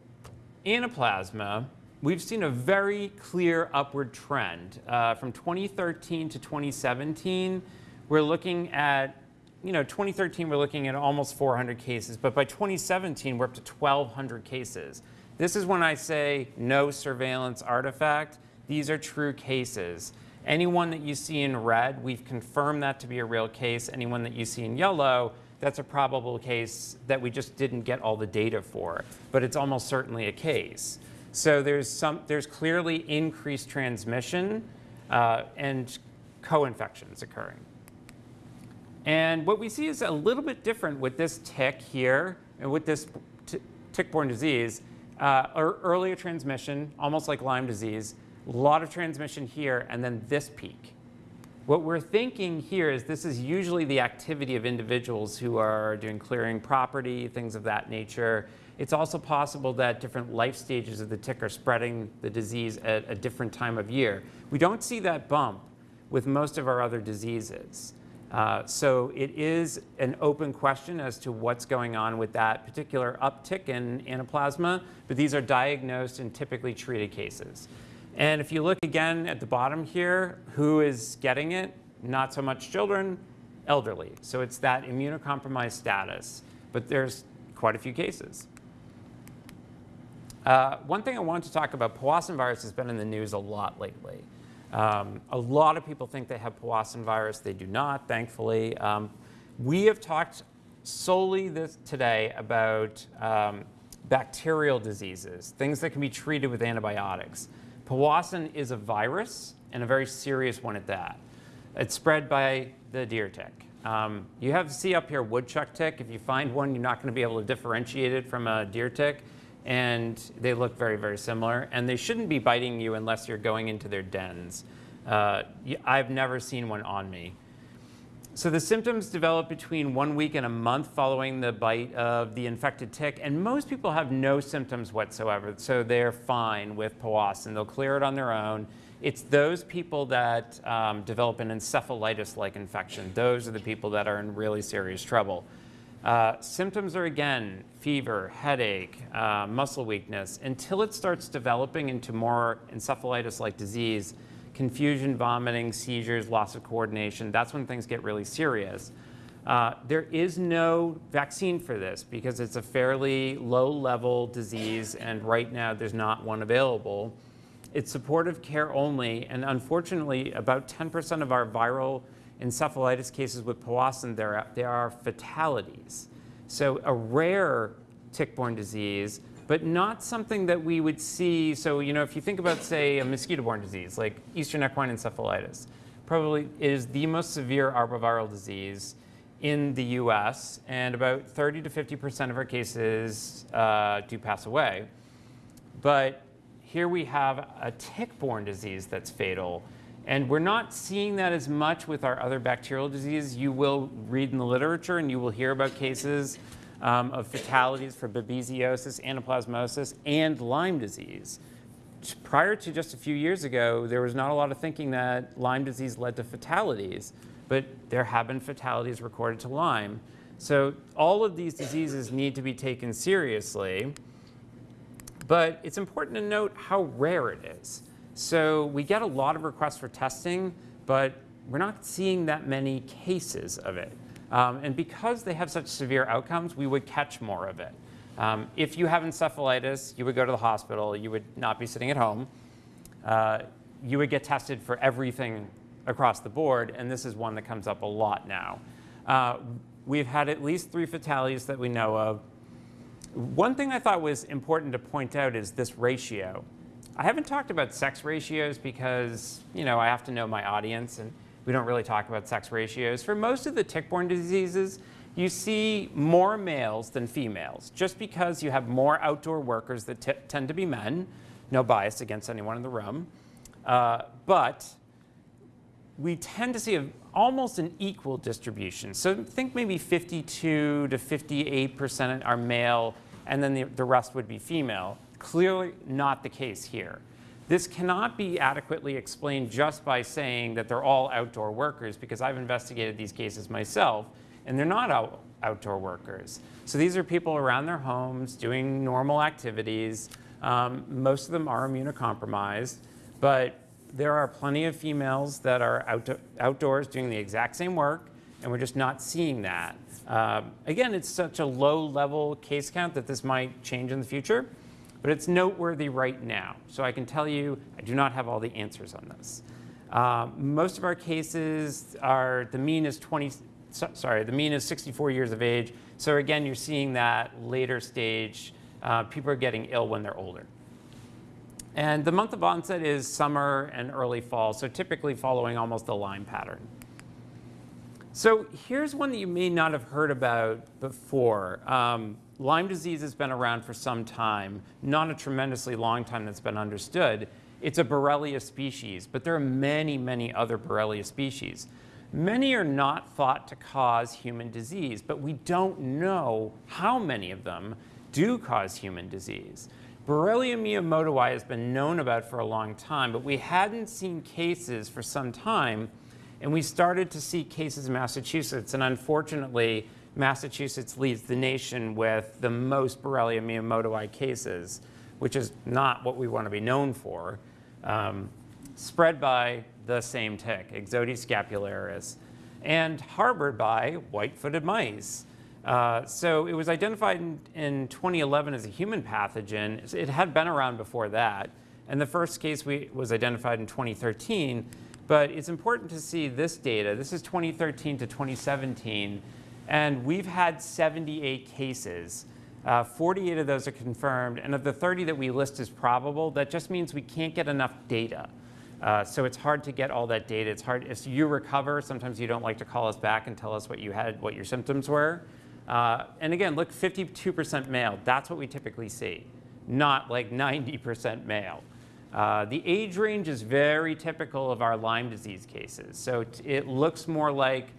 anaplasma, we've seen a very clear upward trend. Uh, from 2013 to 2017, we're looking at, you know, 2013 we're looking at almost 400 cases, but by 2017 we're up to 1,200 cases. This is when I say no surveillance artifact. These are true cases. Anyone that you see in red, we've confirmed that to be a real case. Anyone that you see in yellow, that's a probable case that we just didn't get all the data for, but it's almost certainly a case. So there's, some, there's clearly increased transmission uh, and co-infections occurring. And what we see is a little bit different with this tick here and with this tick-borne disease. Uh, earlier transmission, almost like Lyme disease, a lot of transmission here, and then this peak. What we're thinking here is this is usually the activity of individuals who are doing clearing property, things of that nature. It's also possible that different life stages of the tick are spreading the disease at a different time of year. We don't see that bump with most of our other diseases. Uh, so it is an open question as to what's going on with that particular uptick in anaplasma, but these are diagnosed and typically treated cases. And if you look again at the bottom here, who is getting it? Not so much children, elderly. So it's that immunocompromised status, but there's quite a few cases. Uh, one thing I wanted to talk about, Powassan virus has been in the news a lot lately. Um, a lot of people think they have Powassan virus. They do not, thankfully. Um, we have talked solely this, today about um, bacterial diseases, things that can be treated with antibiotics. Powassan is a virus, and a very serious one at that. It's spread by the deer tick. Um, you have to see up here woodchuck tick. If you find one, you're not going to be able to differentiate it from a deer tick and they look very, very similar. And they shouldn't be biting you unless you're going into their dens. Uh, I've never seen one on me. So the symptoms develop between one week and a month following the bite of the infected tick, and most people have no symptoms whatsoever, so they're fine with Powassan. They'll clear it on their own. It's those people that um, develop an encephalitis-like infection. Those are the people that are in really serious trouble. Uh, symptoms are again fever, headache, uh, muscle weakness, until it starts developing into more encephalitis-like disease, confusion, vomiting, seizures, loss of coordination. That's when things get really serious. Uh, there is no vaccine for this because it's a fairly low-level disease, and right now there's not one available. It's supportive care only, and unfortunately, about 10% of our viral encephalitis cases with Powassan, there there are fatalities. So a rare tick-borne disease, but not something that we would see. So, you know, if you think about, say, a mosquito-borne disease, like Eastern equine encephalitis, probably is the most severe arboviral disease in the US, and about 30 to 50% of our cases uh, do pass away. But here we have a tick-borne disease that's fatal, and we're not seeing that as much with our other bacterial diseases. You will read in the literature and you will hear about cases um, of fatalities for babesiosis, anaplasmosis, and Lyme disease. Prior to just a few years ago, there was not a lot of thinking that Lyme disease led to fatalities, but there have been fatalities recorded to Lyme. So all of these diseases need to be taken seriously, but it's important to note how rare it is. So we get a lot of requests for testing, but we're not seeing that many cases of it. Um, and because they have such severe outcomes, we would catch more of it. Um, if you have encephalitis, you would go to the hospital. You would not be sitting at home. Uh, you would get tested for everything across the board, and this is one that comes up a lot now. Uh, we've had at least three fatalities that we know of. One thing I thought was important to point out is this ratio. I haven't talked about sex ratios because, you know, I have to know my audience and we don't really talk about sex ratios. For most of the tick-borne diseases, you see more males than females, just because you have more outdoor workers that tend to be men. No bias against anyone in the room. Uh, but we tend to see a, almost an equal distribution. So think maybe 52 to 58% are male, and then the, the rest would be female. Clearly not the case here. This cannot be adequately explained just by saying that they're all outdoor workers because I've investigated these cases myself and they're not out outdoor workers. So these are people around their homes doing normal activities. Um, most of them are immunocompromised, but there are plenty of females that are out outdoors doing the exact same work and we're just not seeing that. Uh, again, it's such a low level case count that this might change in the future but it's noteworthy right now. So I can tell you, I do not have all the answers on this. Uh, most of our cases are, the mean is 20, so- sorry, the mean is 64 years of age. So again, you're seeing that later stage, uh, people are getting ill when they're older. And the month of onset is summer and early fall, so typically following almost a Lyme pattern. So here's one that you may not have heard about before. Um, Lyme disease has been around for some time, not a tremendously long time that's been understood. It's a Borrelia species, but there are many, many other Borrelia species. Many are not thought to cause human disease, but we don't know how many of them do cause human disease. Borrelia miyamotoi has been known about for a long time, but we hadn't seen cases for some time and we started to see cases in Massachusetts, and unfortunately, Massachusetts leads the nation with the most Borrelia miyamotoi cases, which is not what we want to be known for, um, spread by the same tick, Ixodes scapularis, and harbored by white-footed mice. Uh, so it was identified in, in 2011 as a human pathogen. It had been around before that, and the first case we, was identified in 2013. But it's important to see this data. This is 2013 to 2017, and we've had 78 cases. Uh, 48 of those are confirmed, and of the 30 that we list as probable, that just means we can't get enough data. Uh, so it's hard to get all that data. It's hard, if you recover, sometimes you don't like to call us back and tell us what you had, what your symptoms were. Uh, and again, look, 52% male, that's what we typically see, not like 90% male. Uh, the age range is very typical of our Lyme disease cases. So it looks more like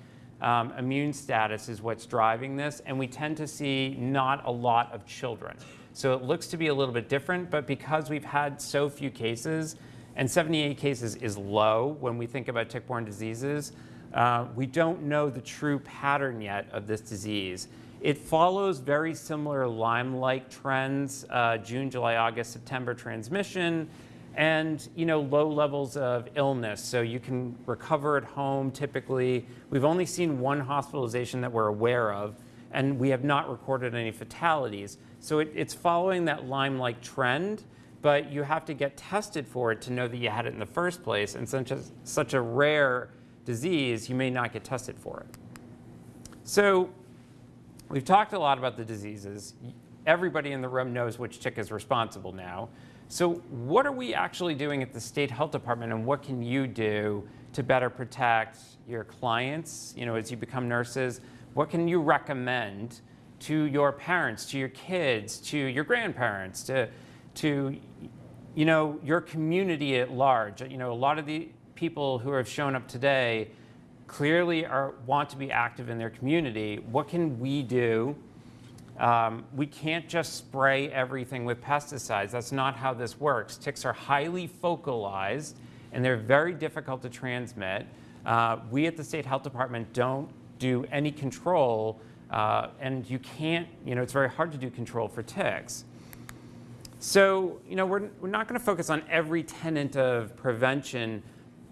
um, immune status is what's driving this, and we tend to see not a lot of children. So it looks to be a little bit different, but because we've had so few cases, and 78 cases is low when we think about tick-borne diseases, uh, we don't know the true pattern yet of this disease. It follows very similar Lyme-like trends, uh, June, July, August, September transmission, and you know low levels of illness. So you can recover at home typically. We've only seen one hospitalization that we're aware of and we have not recorded any fatalities. So it, it's following that lyme-like trend but you have to get tested for it to know that you had it in the first place. And since it's such a rare disease you may not get tested for it. So we've talked a lot about the diseases. Everybody in the room knows which tick is responsible now so what are we actually doing at the state health department and what can you do to better protect your clients, you know, as you become nurses? What can you recommend to your parents, to your kids, to your grandparents, to, to you know, your community at large? You know, a lot of the people who have shown up today clearly are, want to be active in their community. What can we do um, we can't just spray everything with pesticides. That's not how this works. Ticks are highly focalized and they're very difficult to transmit. Uh, we at the State Health Department don't do any control uh, and you can't, you know, it's very hard to do control for ticks. So, you know, we're, we're not going to focus on every tenet of prevention,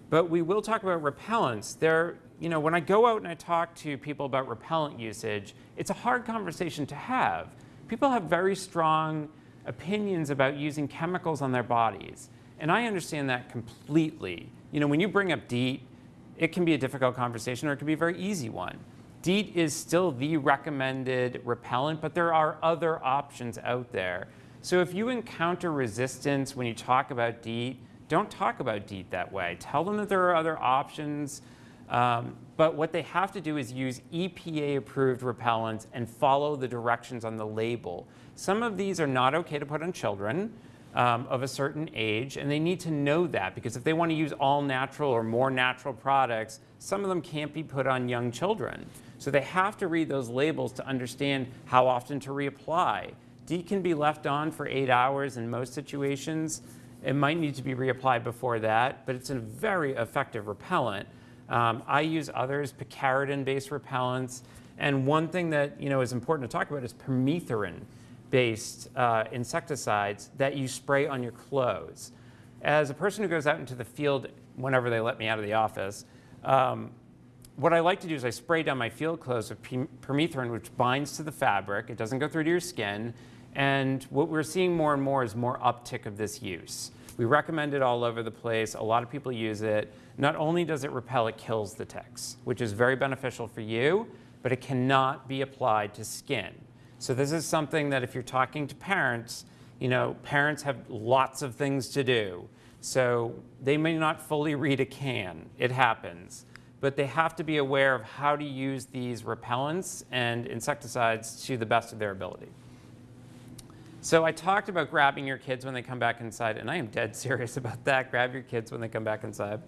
but we will talk about repellents. There, you know, when I go out and I talk to people about repellent usage, it's a hard conversation to have. People have very strong opinions about using chemicals on their bodies. And I understand that completely. You know, when you bring up DEET, it can be a difficult conversation or it can be a very easy one. DEET is still the recommended repellent, but there are other options out there. So if you encounter resistance when you talk about DEET, don't talk about DEET that way. Tell them that there are other options um, but what they have to do is use EPA-approved repellents and follow the directions on the label. Some of these are not okay to put on children um, of a certain age, and they need to know that because if they want to use all natural or more natural products, some of them can't be put on young children. So they have to read those labels to understand how often to reapply. DEET can be left on for eight hours in most situations. It might need to be reapplied before that, but it's a very effective repellent. Um, I use others, picaridin-based repellents. And one thing that you know is important to talk about is permethrin-based uh, insecticides that you spray on your clothes. As a person who goes out into the field whenever they let me out of the office, um, what I like to do is I spray down my field clothes with permethrin, which binds to the fabric. It doesn't go through to your skin. And what we're seeing more and more is more uptick of this use. We recommend it all over the place. A lot of people use it. Not only does it repel, it kills the ticks, which is very beneficial for you, but it cannot be applied to skin. So this is something that if you're talking to parents, you know, parents have lots of things to do. So they may not fully read a can. It happens. But they have to be aware of how to use these repellents and insecticides to the best of their ability. So I talked about grabbing your kids when they come back inside, and I am dead serious about that. Grab your kids when they come back inside.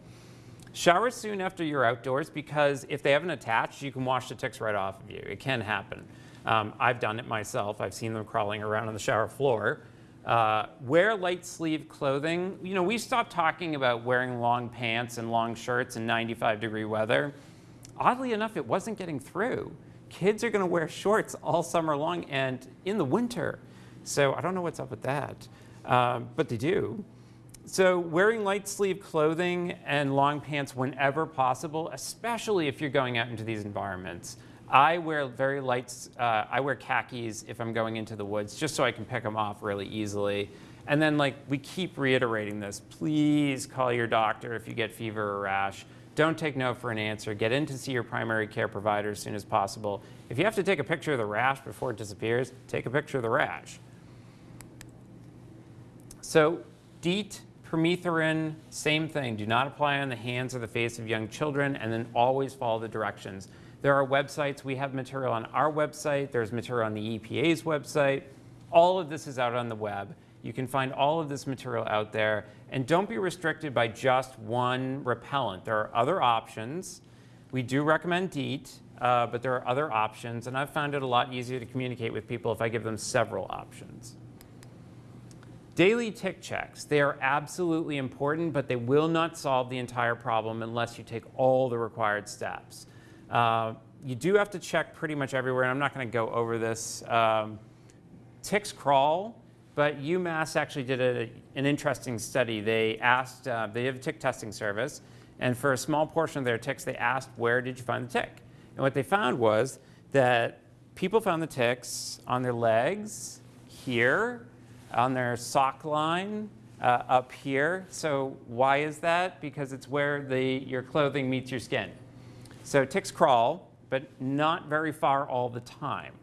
Shower soon after you're outdoors because if they haven't attached, you can wash the ticks right off of you. It can happen. Um, I've done it myself. I've seen them crawling around on the shower floor. Uh, wear light sleeve clothing. You know, we stopped talking about wearing long pants and long shirts in 95 degree weather. Oddly enough, it wasn't getting through. Kids are going to wear shorts all summer long and in the winter. So I don't know what's up with that, um, but they do. So wearing light sleeve clothing and long pants whenever possible, especially if you're going out into these environments. I wear very light, uh, I wear khakis if I'm going into the woods, just so I can pick them off really easily. And then like we keep reiterating this, please call your doctor if you get fever or rash. Don't take no for an answer. Get in to see your primary care provider as soon as possible. If you have to take a picture of the rash before it disappears, take a picture of the rash. So DEET, permethrin, same thing. Do not apply on the hands or the face of young children and then always follow the directions. There are websites. We have material on our website. There's material on the EPA's website. All of this is out on the web. You can find all of this material out there. And don't be restricted by just one repellent. There are other options. We do recommend DEET, uh, but there are other options. And I've found it a lot easier to communicate with people if I give them several options. Daily tick checks, they are absolutely important, but they will not solve the entire problem unless you take all the required steps. Uh, you do have to check pretty much everywhere, and I'm not going to go over this. Um, ticks crawl, but UMass actually did a, an interesting study. They asked, uh, they have a tick testing service, and for a small portion of their ticks, they asked, where did you find the tick? And what they found was that people found the ticks on their legs, here, on their sock line uh, up here. So why is that? Because it's where the, your clothing meets your skin. So ticks crawl, but not very far all the time.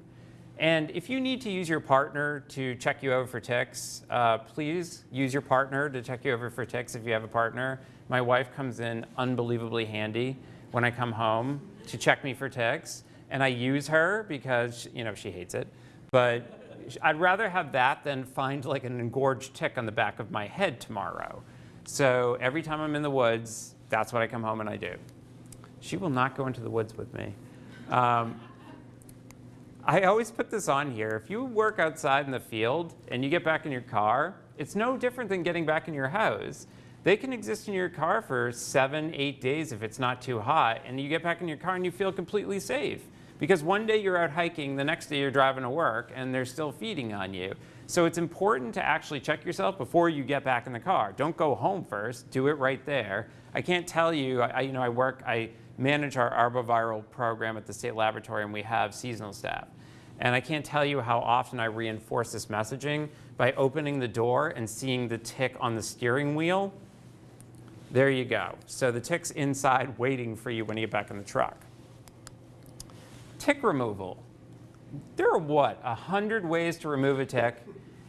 And if you need to use your partner to check you over for ticks, uh, please use your partner to check you over for ticks if you have a partner. My wife comes in unbelievably handy when I come home to check me for ticks. And I use her because, you know, she hates it. But I'd rather have that than find like an engorged tick on the back of my head tomorrow. So every time I'm in the woods, that's what I come home and I do. She will not go into the woods with me. Um, I always put this on here. If you work outside in the field and you get back in your car, it's no different than getting back in your house. They can exist in your car for seven, eight days if it's not too hot, and you get back in your car and you feel completely safe. Because one day you're out hiking, the next day you're driving to work, and they're still feeding on you. So it's important to actually check yourself before you get back in the car. Don't go home first, do it right there. I can't tell you, I, you know, I work, I manage our arboviral program at the state laboratory and we have seasonal staff. And I can't tell you how often I reinforce this messaging by opening the door and seeing the tick on the steering wheel. There you go. So the tick's inside waiting for you when you get back in the truck. Tick removal. There are what, a hundred ways to remove a tick?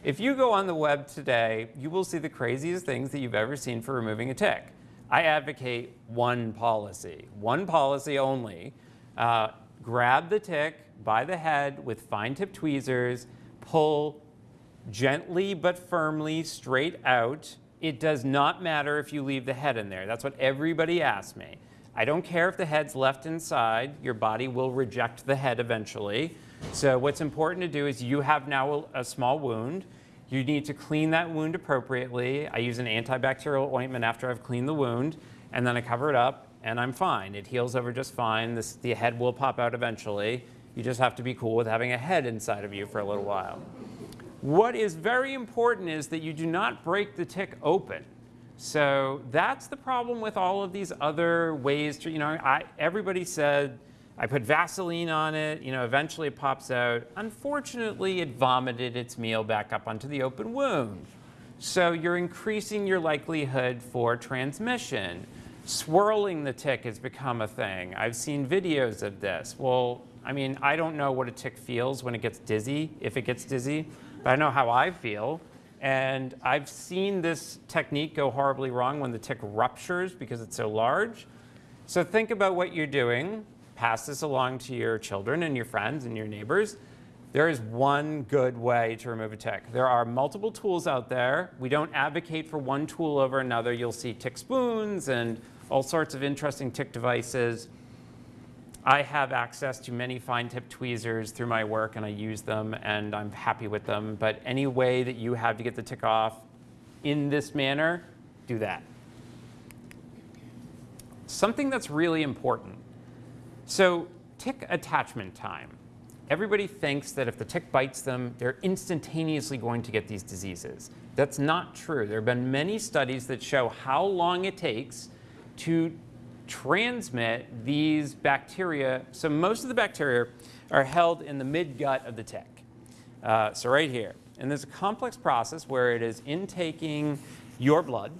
If you go on the web today, you will see the craziest things that you've ever seen for removing a tick. I advocate one policy, one policy only. Uh, grab the tick by the head with fine tip tweezers, pull gently but firmly straight out. It does not matter if you leave the head in there. That's what everybody asks me. I don't care if the head's left inside, your body will reject the head eventually. So what's important to do is you have now a, a small wound. You need to clean that wound appropriately. I use an antibacterial ointment after I've cleaned the wound, and then I cover it up, and I'm fine. It heals over just fine. This, the head will pop out eventually. You just have to be cool with having a head inside of you for a little while. What is very important is that you do not break the tick open. So that's the problem with all of these other ways to, you know, I, everybody said, I put Vaseline on it, you know, eventually it pops out. Unfortunately, it vomited its meal back up onto the open wound. So you're increasing your likelihood for transmission. Swirling the tick has become a thing. I've seen videos of this. Well, I mean, I don't know what a tick feels when it gets dizzy, if it gets dizzy, but I know how I feel. And I've seen this technique go horribly wrong when the tick ruptures because it's so large. So think about what you're doing. Pass this along to your children and your friends and your neighbors. There is one good way to remove a tick. There are multiple tools out there. We don't advocate for one tool over another. You'll see tick spoons and all sorts of interesting tick devices. I have access to many fine tip tweezers through my work and I use them and I'm happy with them. But any way that you have to get the tick off in this manner, do that. Something that's really important. So tick attachment time. Everybody thinks that if the tick bites them, they're instantaneously going to get these diseases. That's not true. There have been many studies that show how long it takes to transmit these bacteria. So most of the bacteria are held in the midgut of the tick. Uh, so right here. And there's a complex process where it is intaking your blood,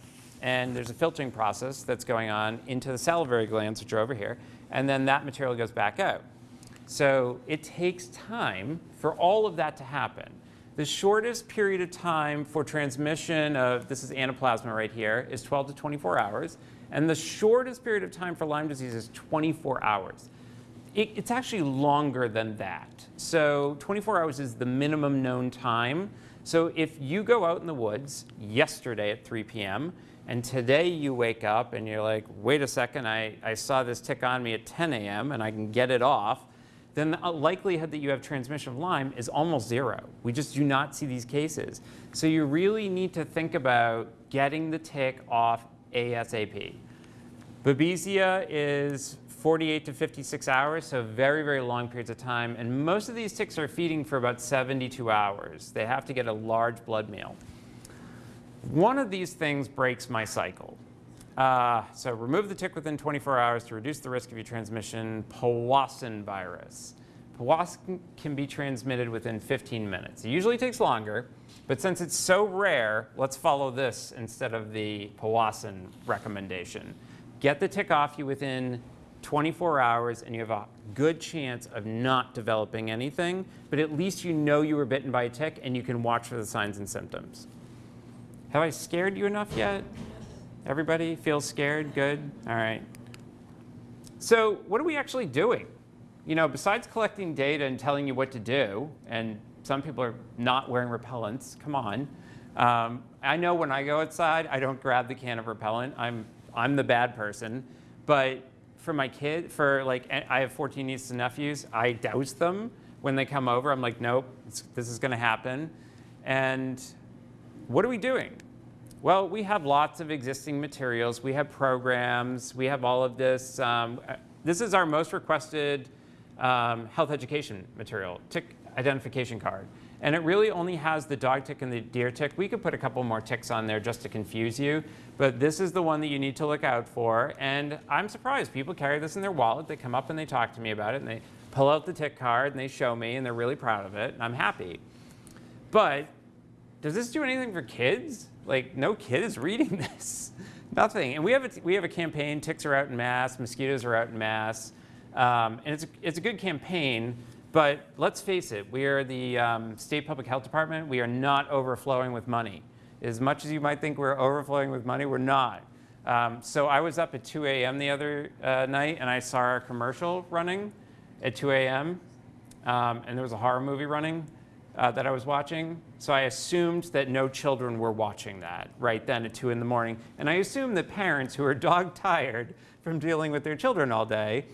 and there's a filtering process that's going on into the salivary glands, which are over here, and then that material goes back out. So it takes time for all of that to happen. The shortest period of time for transmission of, this is anaplasma right here, is 12 to 24 hours. And the shortest period of time for Lyme disease is 24 hours. It, it's actually longer than that. So 24 hours is the minimum known time. So if you go out in the woods yesterday at 3 p.m., and today you wake up and you're like, wait a second, I, I saw this tick on me at 10 a.m. and I can get it off, then the uh, likelihood that you have transmission of Lyme is almost zero. We just do not see these cases. So you really need to think about getting the tick off ASAP. Babesia is 48 to 56 hours, so very, very long periods of time. And most of these ticks are feeding for about 72 hours. They have to get a large blood meal. One of these things breaks my cycle. Uh, so remove the tick within 24 hours to reduce the risk of your transmission, Powassan virus. Powassan can be transmitted within 15 minutes. It usually takes longer, but since it's so rare, let's follow this instead of the Powassan recommendation. Get the tick off you within 24 hours and you have a good chance of not developing anything, but at least you know you were bitten by a tick and you can watch for the signs and symptoms. Have I scared you enough yet? Everybody feels scared? Good? All right. So what are we actually doing? You know, besides collecting data and telling you what to do, and some people are not wearing repellents, come on. Um, I know when I go outside, I don't grab the can of repellent. I'm, I'm the bad person. But for my kid, for like, I have 14 nieces and nephews, I douse them when they come over. I'm like, nope, this is gonna happen. And what are we doing? Well, we have lots of existing materials. We have programs. We have all of this. Um, this is our most requested um, health education material, tick identification card. And it really only has the dog tick and the deer tick. We could put a couple more ticks on there just to confuse you, but this is the one that you need to look out for. And I'm surprised people carry this in their wallet. They come up and they talk to me about it and they pull out the tick card and they show me and they're really proud of it and I'm happy. But does this do anything for kids? Like, no kid is reading this. Nothing. And we have, a, we have a campaign, ticks are out in mass, mosquitoes are out in mass. Um, and it's it's a good campaign, but let's face it, we are the um, state public health department. We are not overflowing with money. As much as you might think we're overflowing with money, we're not. Um, so I was up at 2 a.m. the other uh, night and I saw our commercial running at 2 a.m. Um, and there was a horror movie running uh, that I was watching. So I assumed that no children were watching that right then at 2 in the morning. And I assume that parents who are dog tired from dealing with their children all day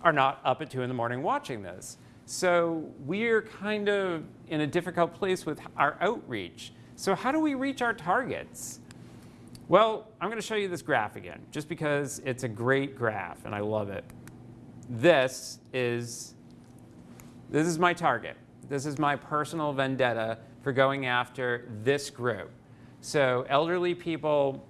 are not up at 2 in the morning watching this. So we're kind of in a difficult place with our outreach. So how do we reach our targets? Well, I'm going to show you this graph again, just because it's a great graph and I love it. This is, this is my target. This is my personal vendetta for going after this group. So elderly people,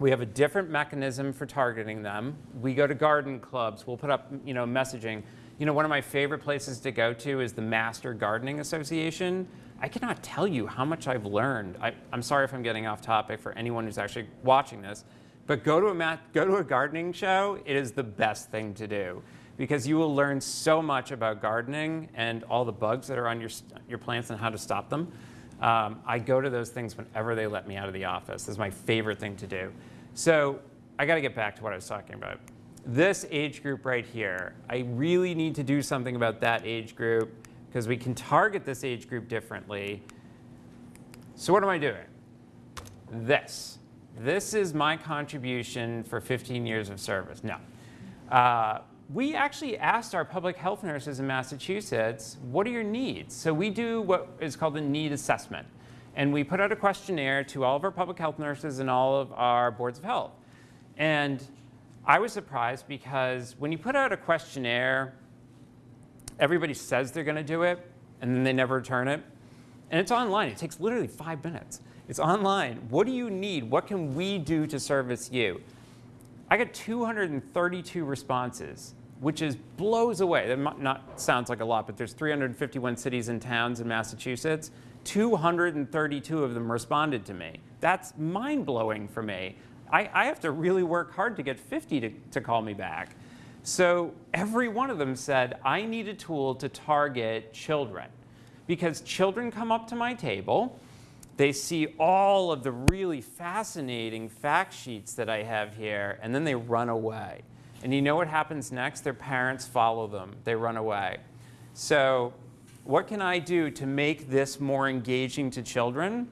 we have a different mechanism for targeting them. We go to garden clubs. We'll put up you know, messaging. You know, one of my favorite places to go to is the Master Gardening Association. I cannot tell you how much I've learned. I, I'm sorry if I'm getting off topic for anyone who's actually watching this, but go to a math, go to a gardening show. It is the best thing to do because you will learn so much about gardening and all the bugs that are on your your plants and how to stop them. Um, I go to those things whenever they let me out of the office. It's my favorite thing to do. So I got to get back to what I was talking about. This age group right here, I really need to do something about that age group because we can target this age group differently. So what am I doing? This. This is my contribution for 15 years of service. No. Uh, we actually asked our public health nurses in Massachusetts, what are your needs? So we do what is called a need assessment. And we put out a questionnaire to all of our public health nurses and all of our boards of health. And I was surprised because when you put out a questionnaire, everybody says they're going to do it, and then they never return it. And it's online. It takes literally five minutes. It's online. What do you need? What can we do to service you? I got 232 responses, which is blows away. That not sounds like a lot, but there's 351 cities and towns in Massachusetts. 232 of them responded to me. That's mind blowing for me. I, I have to really work hard to get 50 to, to call me back. So every one of them said, I need a tool to target children because children come up to my table, they see all of the really fascinating fact sheets that I have here, and then they run away. And you know what happens next? Their parents follow them, they run away. So what can I do to make this more engaging to children?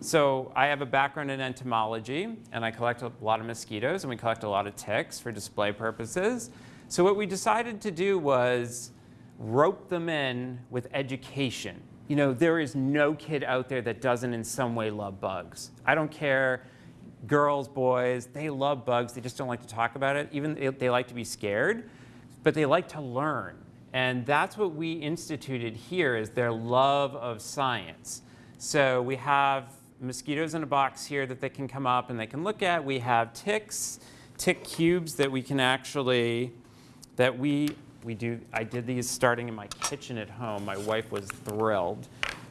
So I have a background in entomology, and I collect a lot of mosquitoes, and we collect a lot of ticks for display purposes. So what we decided to do was rope them in with education. You know, there is no kid out there that doesn't in some way love bugs. I don't care, girls, boys, they love bugs. They just don't like to talk about it. Even they, like to be scared, but they like to learn. And that's what we instituted here is their love of science. So we have mosquitoes in a box here that they can come up and they can look at. We have ticks, tick cubes that we can actually, that we, we do, I did these starting in my kitchen at home. My wife was thrilled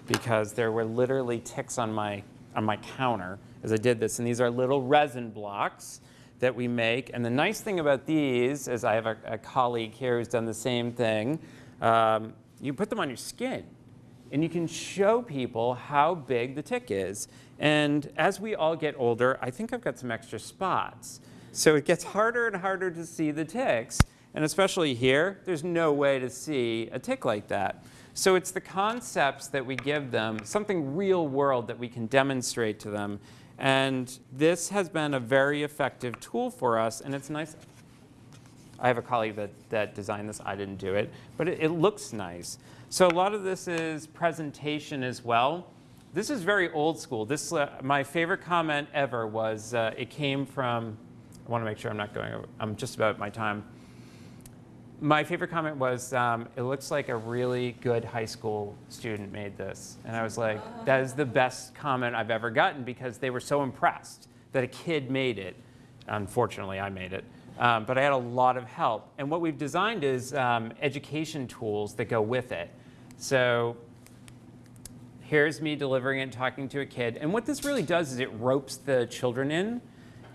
because there were literally ticks on my, on my counter as I did this. And these are little resin blocks that we make. And the nice thing about these is I have a, a colleague here who's done the same thing. Um, you put them on your skin and you can show people how big the tick is. And as we all get older, I think I've got some extra spots. So it gets harder and harder to see the ticks. And especially here, there's no way to see a tick like that. So it's the concepts that we give them, something real world that we can demonstrate to them. And this has been a very effective tool for us. And it's nice. I have a colleague that, that designed this. I didn't do it. But it, it looks nice. So a lot of this is presentation as well. This is very old school. This, uh, my favorite comment ever was, uh, it came from, I want to make sure I'm not going, over, I'm just about my time. My favorite comment was, um, it looks like a really good high school student made this. And I was like, that is the best comment I've ever gotten because they were so impressed that a kid made it. Unfortunately, I made it. Um, but I had a lot of help. And what we've designed is um, education tools that go with it. So here's me delivering and talking to a kid. And what this really does is it ropes the children in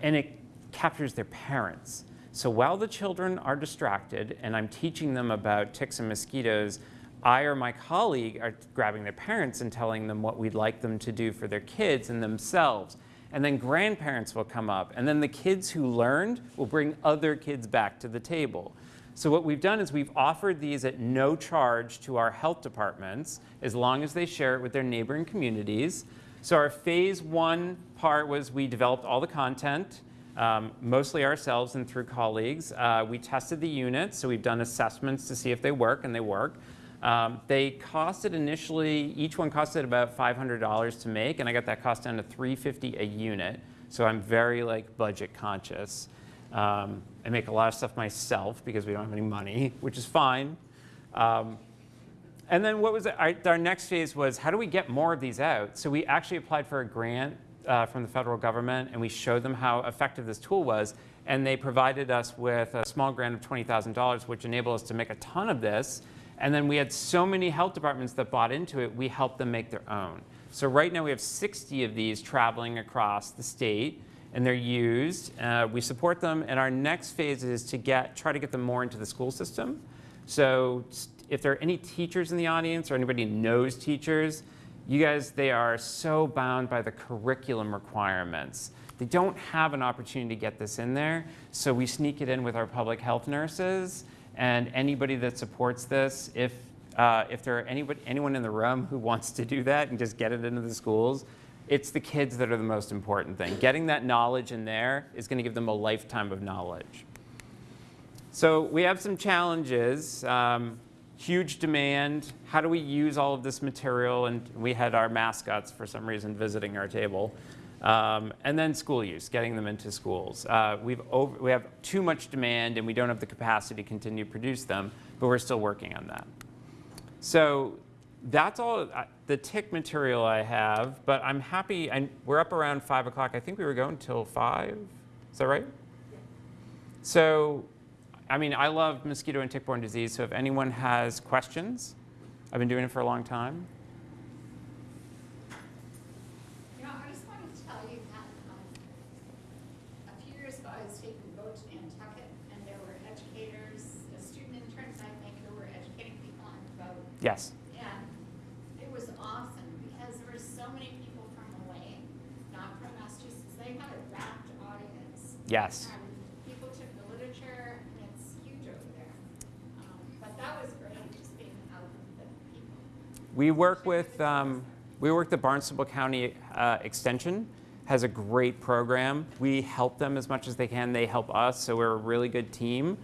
and it captures their parents. So while the children are distracted and I'm teaching them about ticks and mosquitoes, I or my colleague are grabbing their parents and telling them what we'd like them to do for their kids and themselves. And then grandparents will come up. And then the kids who learned will bring other kids back to the table. So what we've done is we've offered these at no charge to our health departments as long as they share it with their neighboring communities. So our phase one part was we developed all the content, um, mostly ourselves and through colleagues. Uh, we tested the units, so we've done assessments to see if they work, and they work. Um, they costed initially, each one costed about $500 to make, and I got that cost down to 350 a unit. So I'm very like budget conscious. Um, I make a lot of stuff myself because we don't have any money, which is fine. Um, and then what was it? Our, our, next phase was how do we get more of these out? So we actually applied for a grant uh, from the federal government, and we showed them how effective this tool was. And they provided us with a small grant of $20,000, which enabled us to make a ton of this And then we had so many health departments that bought into it, we helped them make their own. So right now we have 60 of these traveling across the state and they're used. Uh, we support them and our next phase is to get, try to get them more into the school system. So if there are any teachers in the audience or anybody knows teachers, you guys, they are so bound by the curriculum requirements. They don't have an opportunity to get this in there, so we sneak it in with our public health nurses and anybody that supports this. If, uh, if there are anybody, anyone in the room who wants to do that and just get it into the schools, it's the kids that are the most important thing. Getting that knowledge in there is going to give them a lifetime of knowledge. So we have some challenges. Um, huge demand. How do we use all of this material? And we had our mascots for some reason visiting our table. Um, and then school use, getting them into schools. Uh, we've over, we have too much demand and we don't have the capacity to continue to produce them, but we're still working on that. So that's all uh, the tick material I have, but I'm happy, and we're up around five o'clock. I think we were going till five, is that right? So, I mean, I love mosquito and tick-borne disease, so if anyone has questions, I've been doing it for a long time. You know, I just wanted to tell you that, um, a few years ago, I was taking a boat to Nantucket, and there were educators, uh, student interns, I think, who were educating people on the boat. Yes. And it was awesome, because there were so many people from away, not from Massachusetts, they had a rapt audience. Yes. And people took the literature, and it's huge over there. Um, But that was great, just being out with the people. We work with, um, we work the Barnstable County uh, Extension has a great program. We help them as much as they can. They help us, so we're a really good team.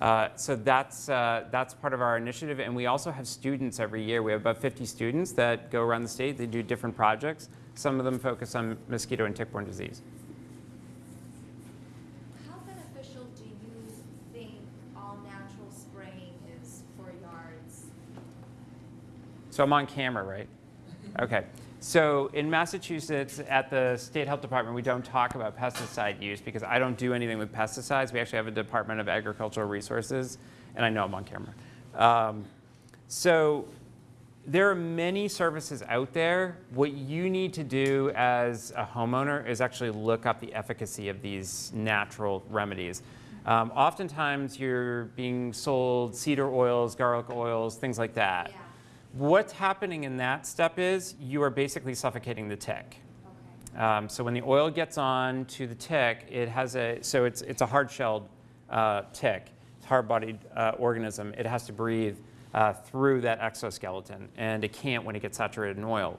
Uh, so that's, uh, that's part of our initiative. And we also have students every year. We have about 50 students that go around the state. They do different projects. Some of them focus on mosquito and tick-borne disease. How beneficial do you think all-natural spraying is for yards? So I'm on camera, right? Okay. So in Massachusetts, at the State Health Department, we don't talk about pesticide use because I don't do anything with pesticides. We actually have a Department of Agricultural Resources, and I know I'm on camera. Um, so there are many services out there. What you need to do as a homeowner is actually look up the efficacy of these natural remedies. Um, oftentimes, you're being sold cedar oils, garlic oils, things like that. Yeah, What's happening in that step is you are basically suffocating the tick. okay. Um, so when the oil gets on to the tick, it has a, so it's, it's a hard-shelled uh, tick, it's a hard-bodied uh, organism. It has to breathe uh, through that exoskeleton, and it can't when it gets saturated in oil.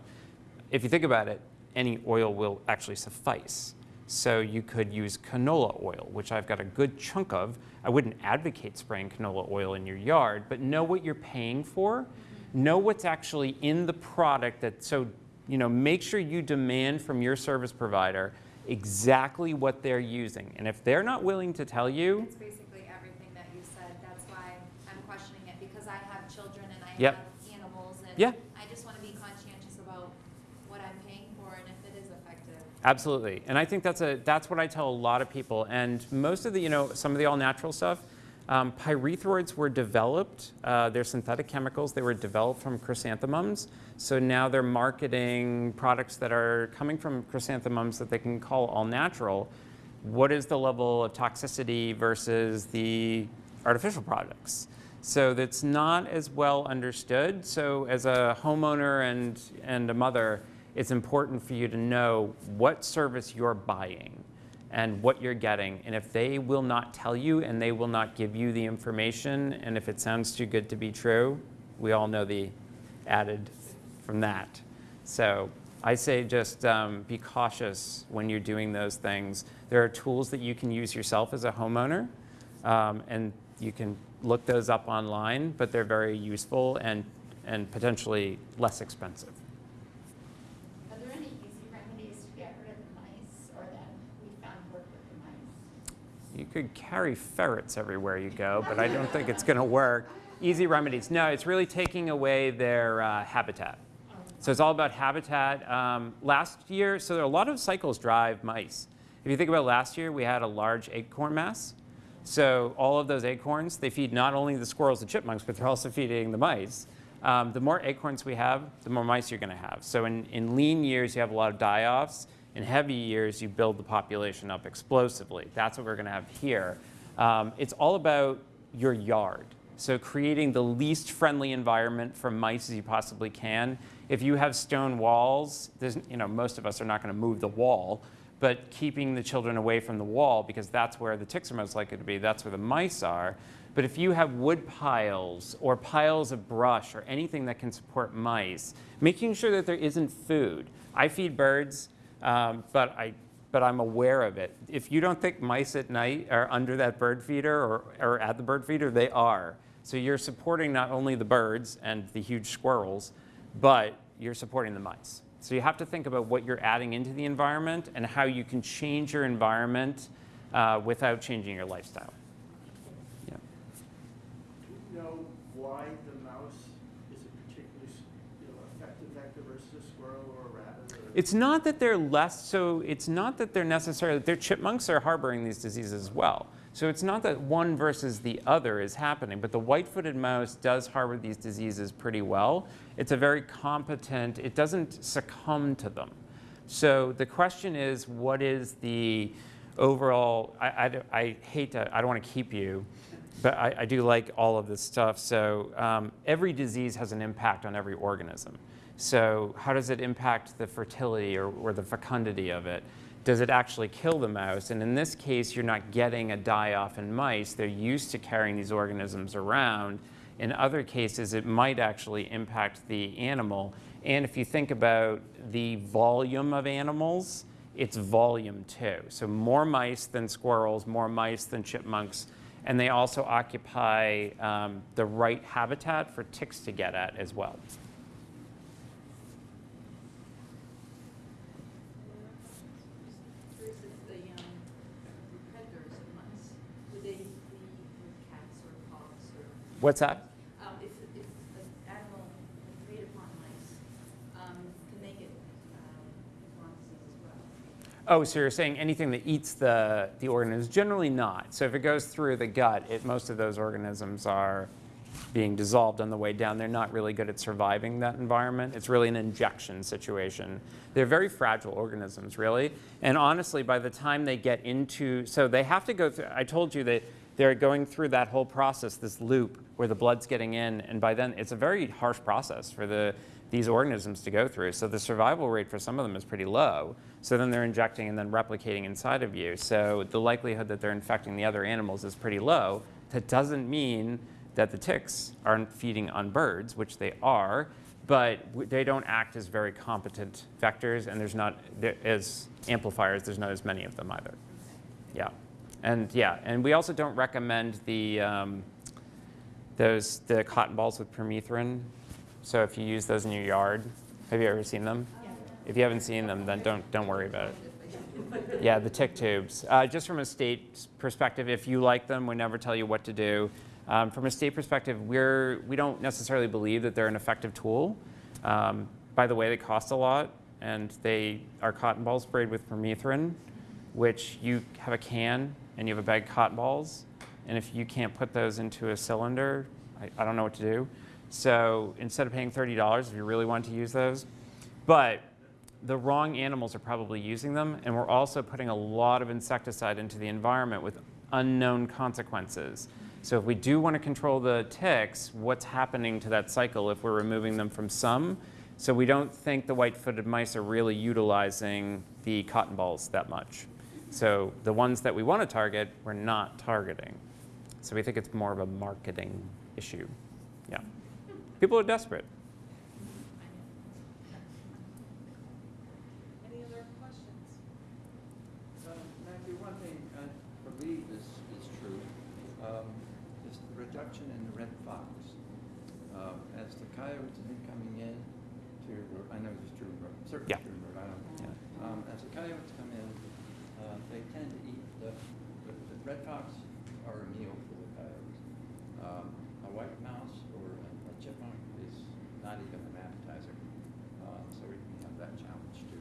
If you think about it, any oil will actually suffice. So you could use canola oil, which I've got a good chunk of. I wouldn't advocate spraying canola oil in your yard, but know what you're paying for. Know what's actually in the product that, so, you know, make sure you demand from your service provider exactly what they're using. And if they're not willing to tell you, It's basically everything that you said, that's why I'm questioning it, because I have children and I Yep. have animals, and Yeah. I just want to be conscientious about what I'm paying for and if it is effective. Absolutely. And I think that's, a, that's what I tell a lot of people. And most of the, you know, some of the all-natural stuff, um, pyrethroids were developed. Uh, they're synthetic chemicals. They were developed from chrysanthemums. So now they're marketing products that are coming from chrysanthemums that they can call all-natural. What is the level of toxicity versus the artificial products? So that's not as well understood. So as a homeowner and, and a mother, it's important for you to know what service you're buying and what you're getting. And if they will not tell you and they will not give you the information, and if it sounds too good to be true, we all know the added from that. So I say just um, be cautious when you're doing those things. There are tools that you can use yourself as a homeowner, um, and you can look those up online, but they're very useful and, and potentially less expensive. Are there any easy remedies to get rid of the mice, or that we found work with the mice? You could carry ferrets everywhere you go, but I don't think it's going to work. Easy remedies. No, it's really taking away their uh, habitat. So it's all about habitat. Um, last year, so there are a lot of cycles drive mice. If you think about last year, we had a large acorn mass. So all of those acorns, they feed not only the squirrels and chipmunks, but they're also feeding the mice. Um, the more acorns we have, the more mice you're going to have. So in, in lean years, you have a lot of die-offs. In heavy years, you build the population up explosively. That's what we're going to have here. Um, it's all about your yard. So creating the least friendly environment for mice as you possibly can. If you have stone walls, there's, you know, most of us are not going to move the wall, but keeping the children away from the wall because that's where the ticks are most likely to be, that's where the mice are. But if you have wood piles or piles of brush or anything that can support mice, making sure that there isn't food. I feed birds, um, but, I, but I'm aware of it. If you don't think mice at night are under that bird feeder or, or at the bird feeder, they are. So you're supporting not only the birds and the huge squirrels, but you're supporting the mice. So you have to think about what you're adding into the environment and how you can change your environment uh, without changing your lifestyle. Yeah. Do you know why the mouse is a particularly, you know, effective vector versus a squirrel or a rabbit? or- It's not that they're less, so it's not that they're necessarily, their chipmunks are harboring these diseases as well. So it's not that one versus the other is happening, but the white-footed mouse does harbor these diseases pretty well. It's a very competent, it doesn't succumb to them. So the question is, what is the overall, I, I, I hate to, I don't want to keep you, but I, I do like all of this stuff. So um, every disease has an impact on every organism. So how does it impact the fertility or, or the fecundity of it? Does it actually kill the mouse? And in this case, you're not getting a die-off in mice. They're used to carrying these organisms around. In other cases, it might actually impact the animal. And if you think about the volume of animals, it's volume too. So more mice than squirrels, more mice than chipmunks, and they also occupy um, the right habitat for ticks to get at as well. Curious if the, um, predators of mice, would they be with cats or dogs or, What's that? um, if, if an animal preyed upon mice, um, can they get, um, Lyme disease as well? Oh, so you're saying anything that eats the, the organisms? Generally not. So if it goes through the gut, it, most of those organisms are being dissolved on the way down. They're not really good at surviving that environment. It's really an injection situation. They're very fragile organisms, really. And honestly, by the time they get into, so they have to go through, I told you that they're going through that whole process, this loop where the blood's getting in, and by then it's a very harsh process for the, these organisms to go through. So the survival rate for some of them is pretty low. So then they're injecting and then replicating inside of you. So the likelihood that they're infecting the other animals is pretty low. That doesn't mean that the ticks aren't feeding on birds, which they are, but they don't act as very competent vectors, and there's not, as amplifiers, there's not as many of them either. Yeah. And yeah, and we also don't recommend the, um, those, the cotton balls with permethrin. So if you use those in your yard, have you ever seen them? If you haven't seen them, then don't, don't worry about it. Yeah, the tick tubes. Uh, just from a state perspective, if you like them, we never tell you what to do. Um, from a state perspective, we're, we don't necessarily believe that they're an effective tool. Um, by the way, they cost a lot, and they are cotton balls sprayed with permethrin, which you have a can and you have a bag of cotton balls, and if you can't put those into a cylinder, I, I don't know what to do. So instead of paying $30, if you really want to use those, but the wrong animals are probably using them, and we're also putting a lot of insecticide into the environment with unknown consequences. So if we do want to control the ticks, what's happening to that cycle if we're removing them from some? So we don't think the white-footed mice are really utilizing the cotton balls that much. So the ones that we want to target, we're not targeting. So we think it's more of a marketing issue. Yeah. People are desperate. Any other questions? Uh, Matthew, one thing I believe is, is true, um, is the reduction in the red fox. Um, As the coyotes have been coming in to, I know this is true, in Rhode- certainly Yeah. true in Rhode Island. Yeah. Um, As the coyotes come in, uh, they tend to eat, the, the the red fox are a meal for the coyotes. Um, A white mouse or a a chipmunk is not even an appetizer, Uh, so we have that challenge too.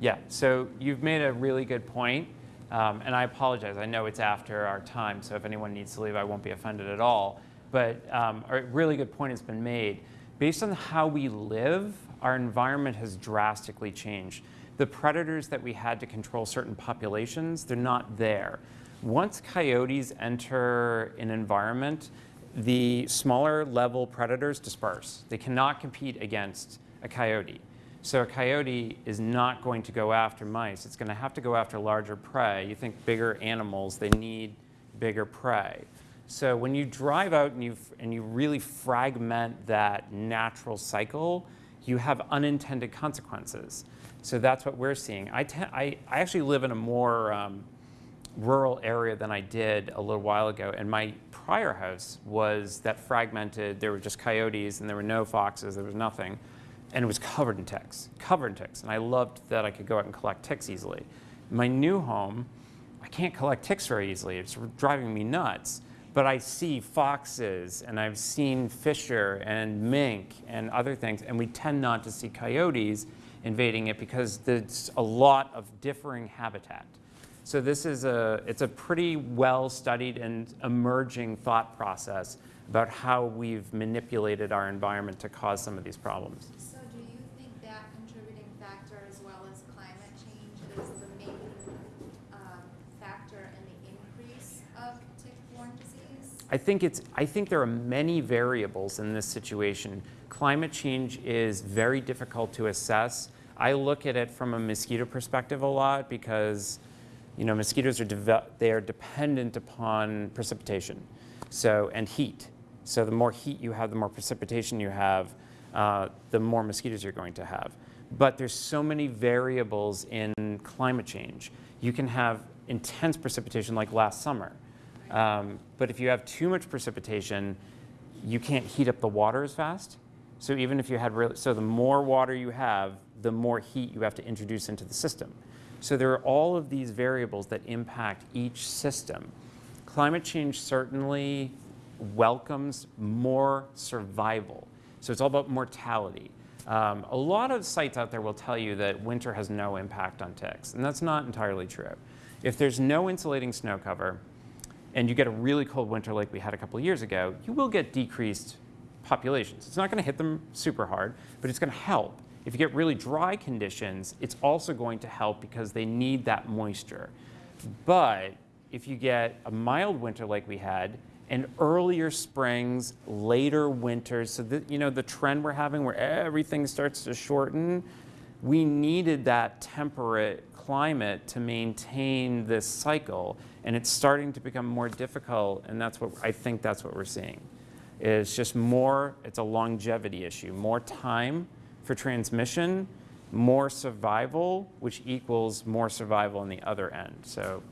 Yeah, so you've made a really good point. Um, and I apologize. I know it's after our time, so if anyone needs to leave, I won't be offended at all. But um, a really good point has been made. Based on how we live, our environment has drastically changed. The predators that we had to control certain populations, they're not there. Once coyotes enter an environment, the smaller level predators disperse. They cannot compete against a coyote. So a coyote is not going to go after mice. It's going to have to go after larger prey. You think bigger animals, they need bigger prey. So when you drive out and you, and you really fragment that natural cycle, you have unintended consequences. So that's what we're seeing. I, I, I actually live in a more um, rural area than I did a little while ago, and my prior house was that fragmented. There were just coyotes, and there were no foxes. There was nothing, and it was covered in ticks, covered in ticks. And I loved that I could go out and collect ticks easily. My new home, I can't collect ticks very easily. It's driving me nuts. But I see foxes, and I've seen fisher and mink and other things, and we tend not to see coyotes invading it because there's a lot of differing habitat. So this is a, it's a pretty well studied and emerging thought process about how we've manipulated our environment to cause some of these problems. So do you think that contributing factor as well as climate change is the main um, factor in the increase of tick-borne disease? I think it's, I think there are many variables in this situation. Climate change is very difficult to assess. I look at it from a mosquito perspective a lot because, you know, mosquitoes are, they are dependent upon precipitation, so, and heat. So the more heat you have, the more precipitation you have, uh, the more mosquitoes you're going to have. But there's so many variables in climate change. You can have intense precipitation like last summer. Um, but if you have too much precipitation, you can't heat up the water as fast. So even if you had really, so the more water you have, the more heat you have to introduce into the system. So there are all of these variables that impact each system. Climate change certainly welcomes more survival. So it's all about mortality. Um, a lot of sites out there will tell you that winter has no impact on ticks, and that's not entirely true. If there's no insulating snow cover, and you get a really cold winter like we had a couple years ago, you will get decreased populations. It's not going to hit them super hard, but it's going to help. If you get really dry conditions, it's also going to help because they need that moisture. But if you get a mild winter like we had, and earlier springs, later winters, so you know the trend we're having where everything starts to shorten, we needed that temperate climate to maintain this cycle, and it's starting to become more difficult, and that's what I think that's what we're seeing. Is just more, it's a longevity issue, more time for transmission, more survival, which equals more survival on the other end. So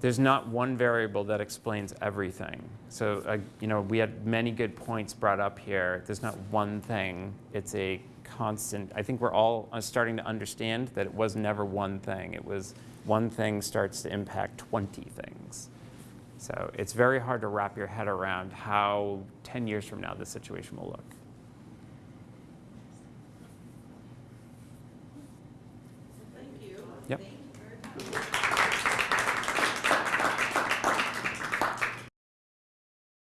there's not one variable that explains everything. So, uh, you know, we had many good points brought up here. There's not one thing. It's a constant. I think we're all uh, starting to understand that it was never one thing. It was one thing starts to impact 20 things. So it's very hard to wrap your head around how 10 years from now the situation will look.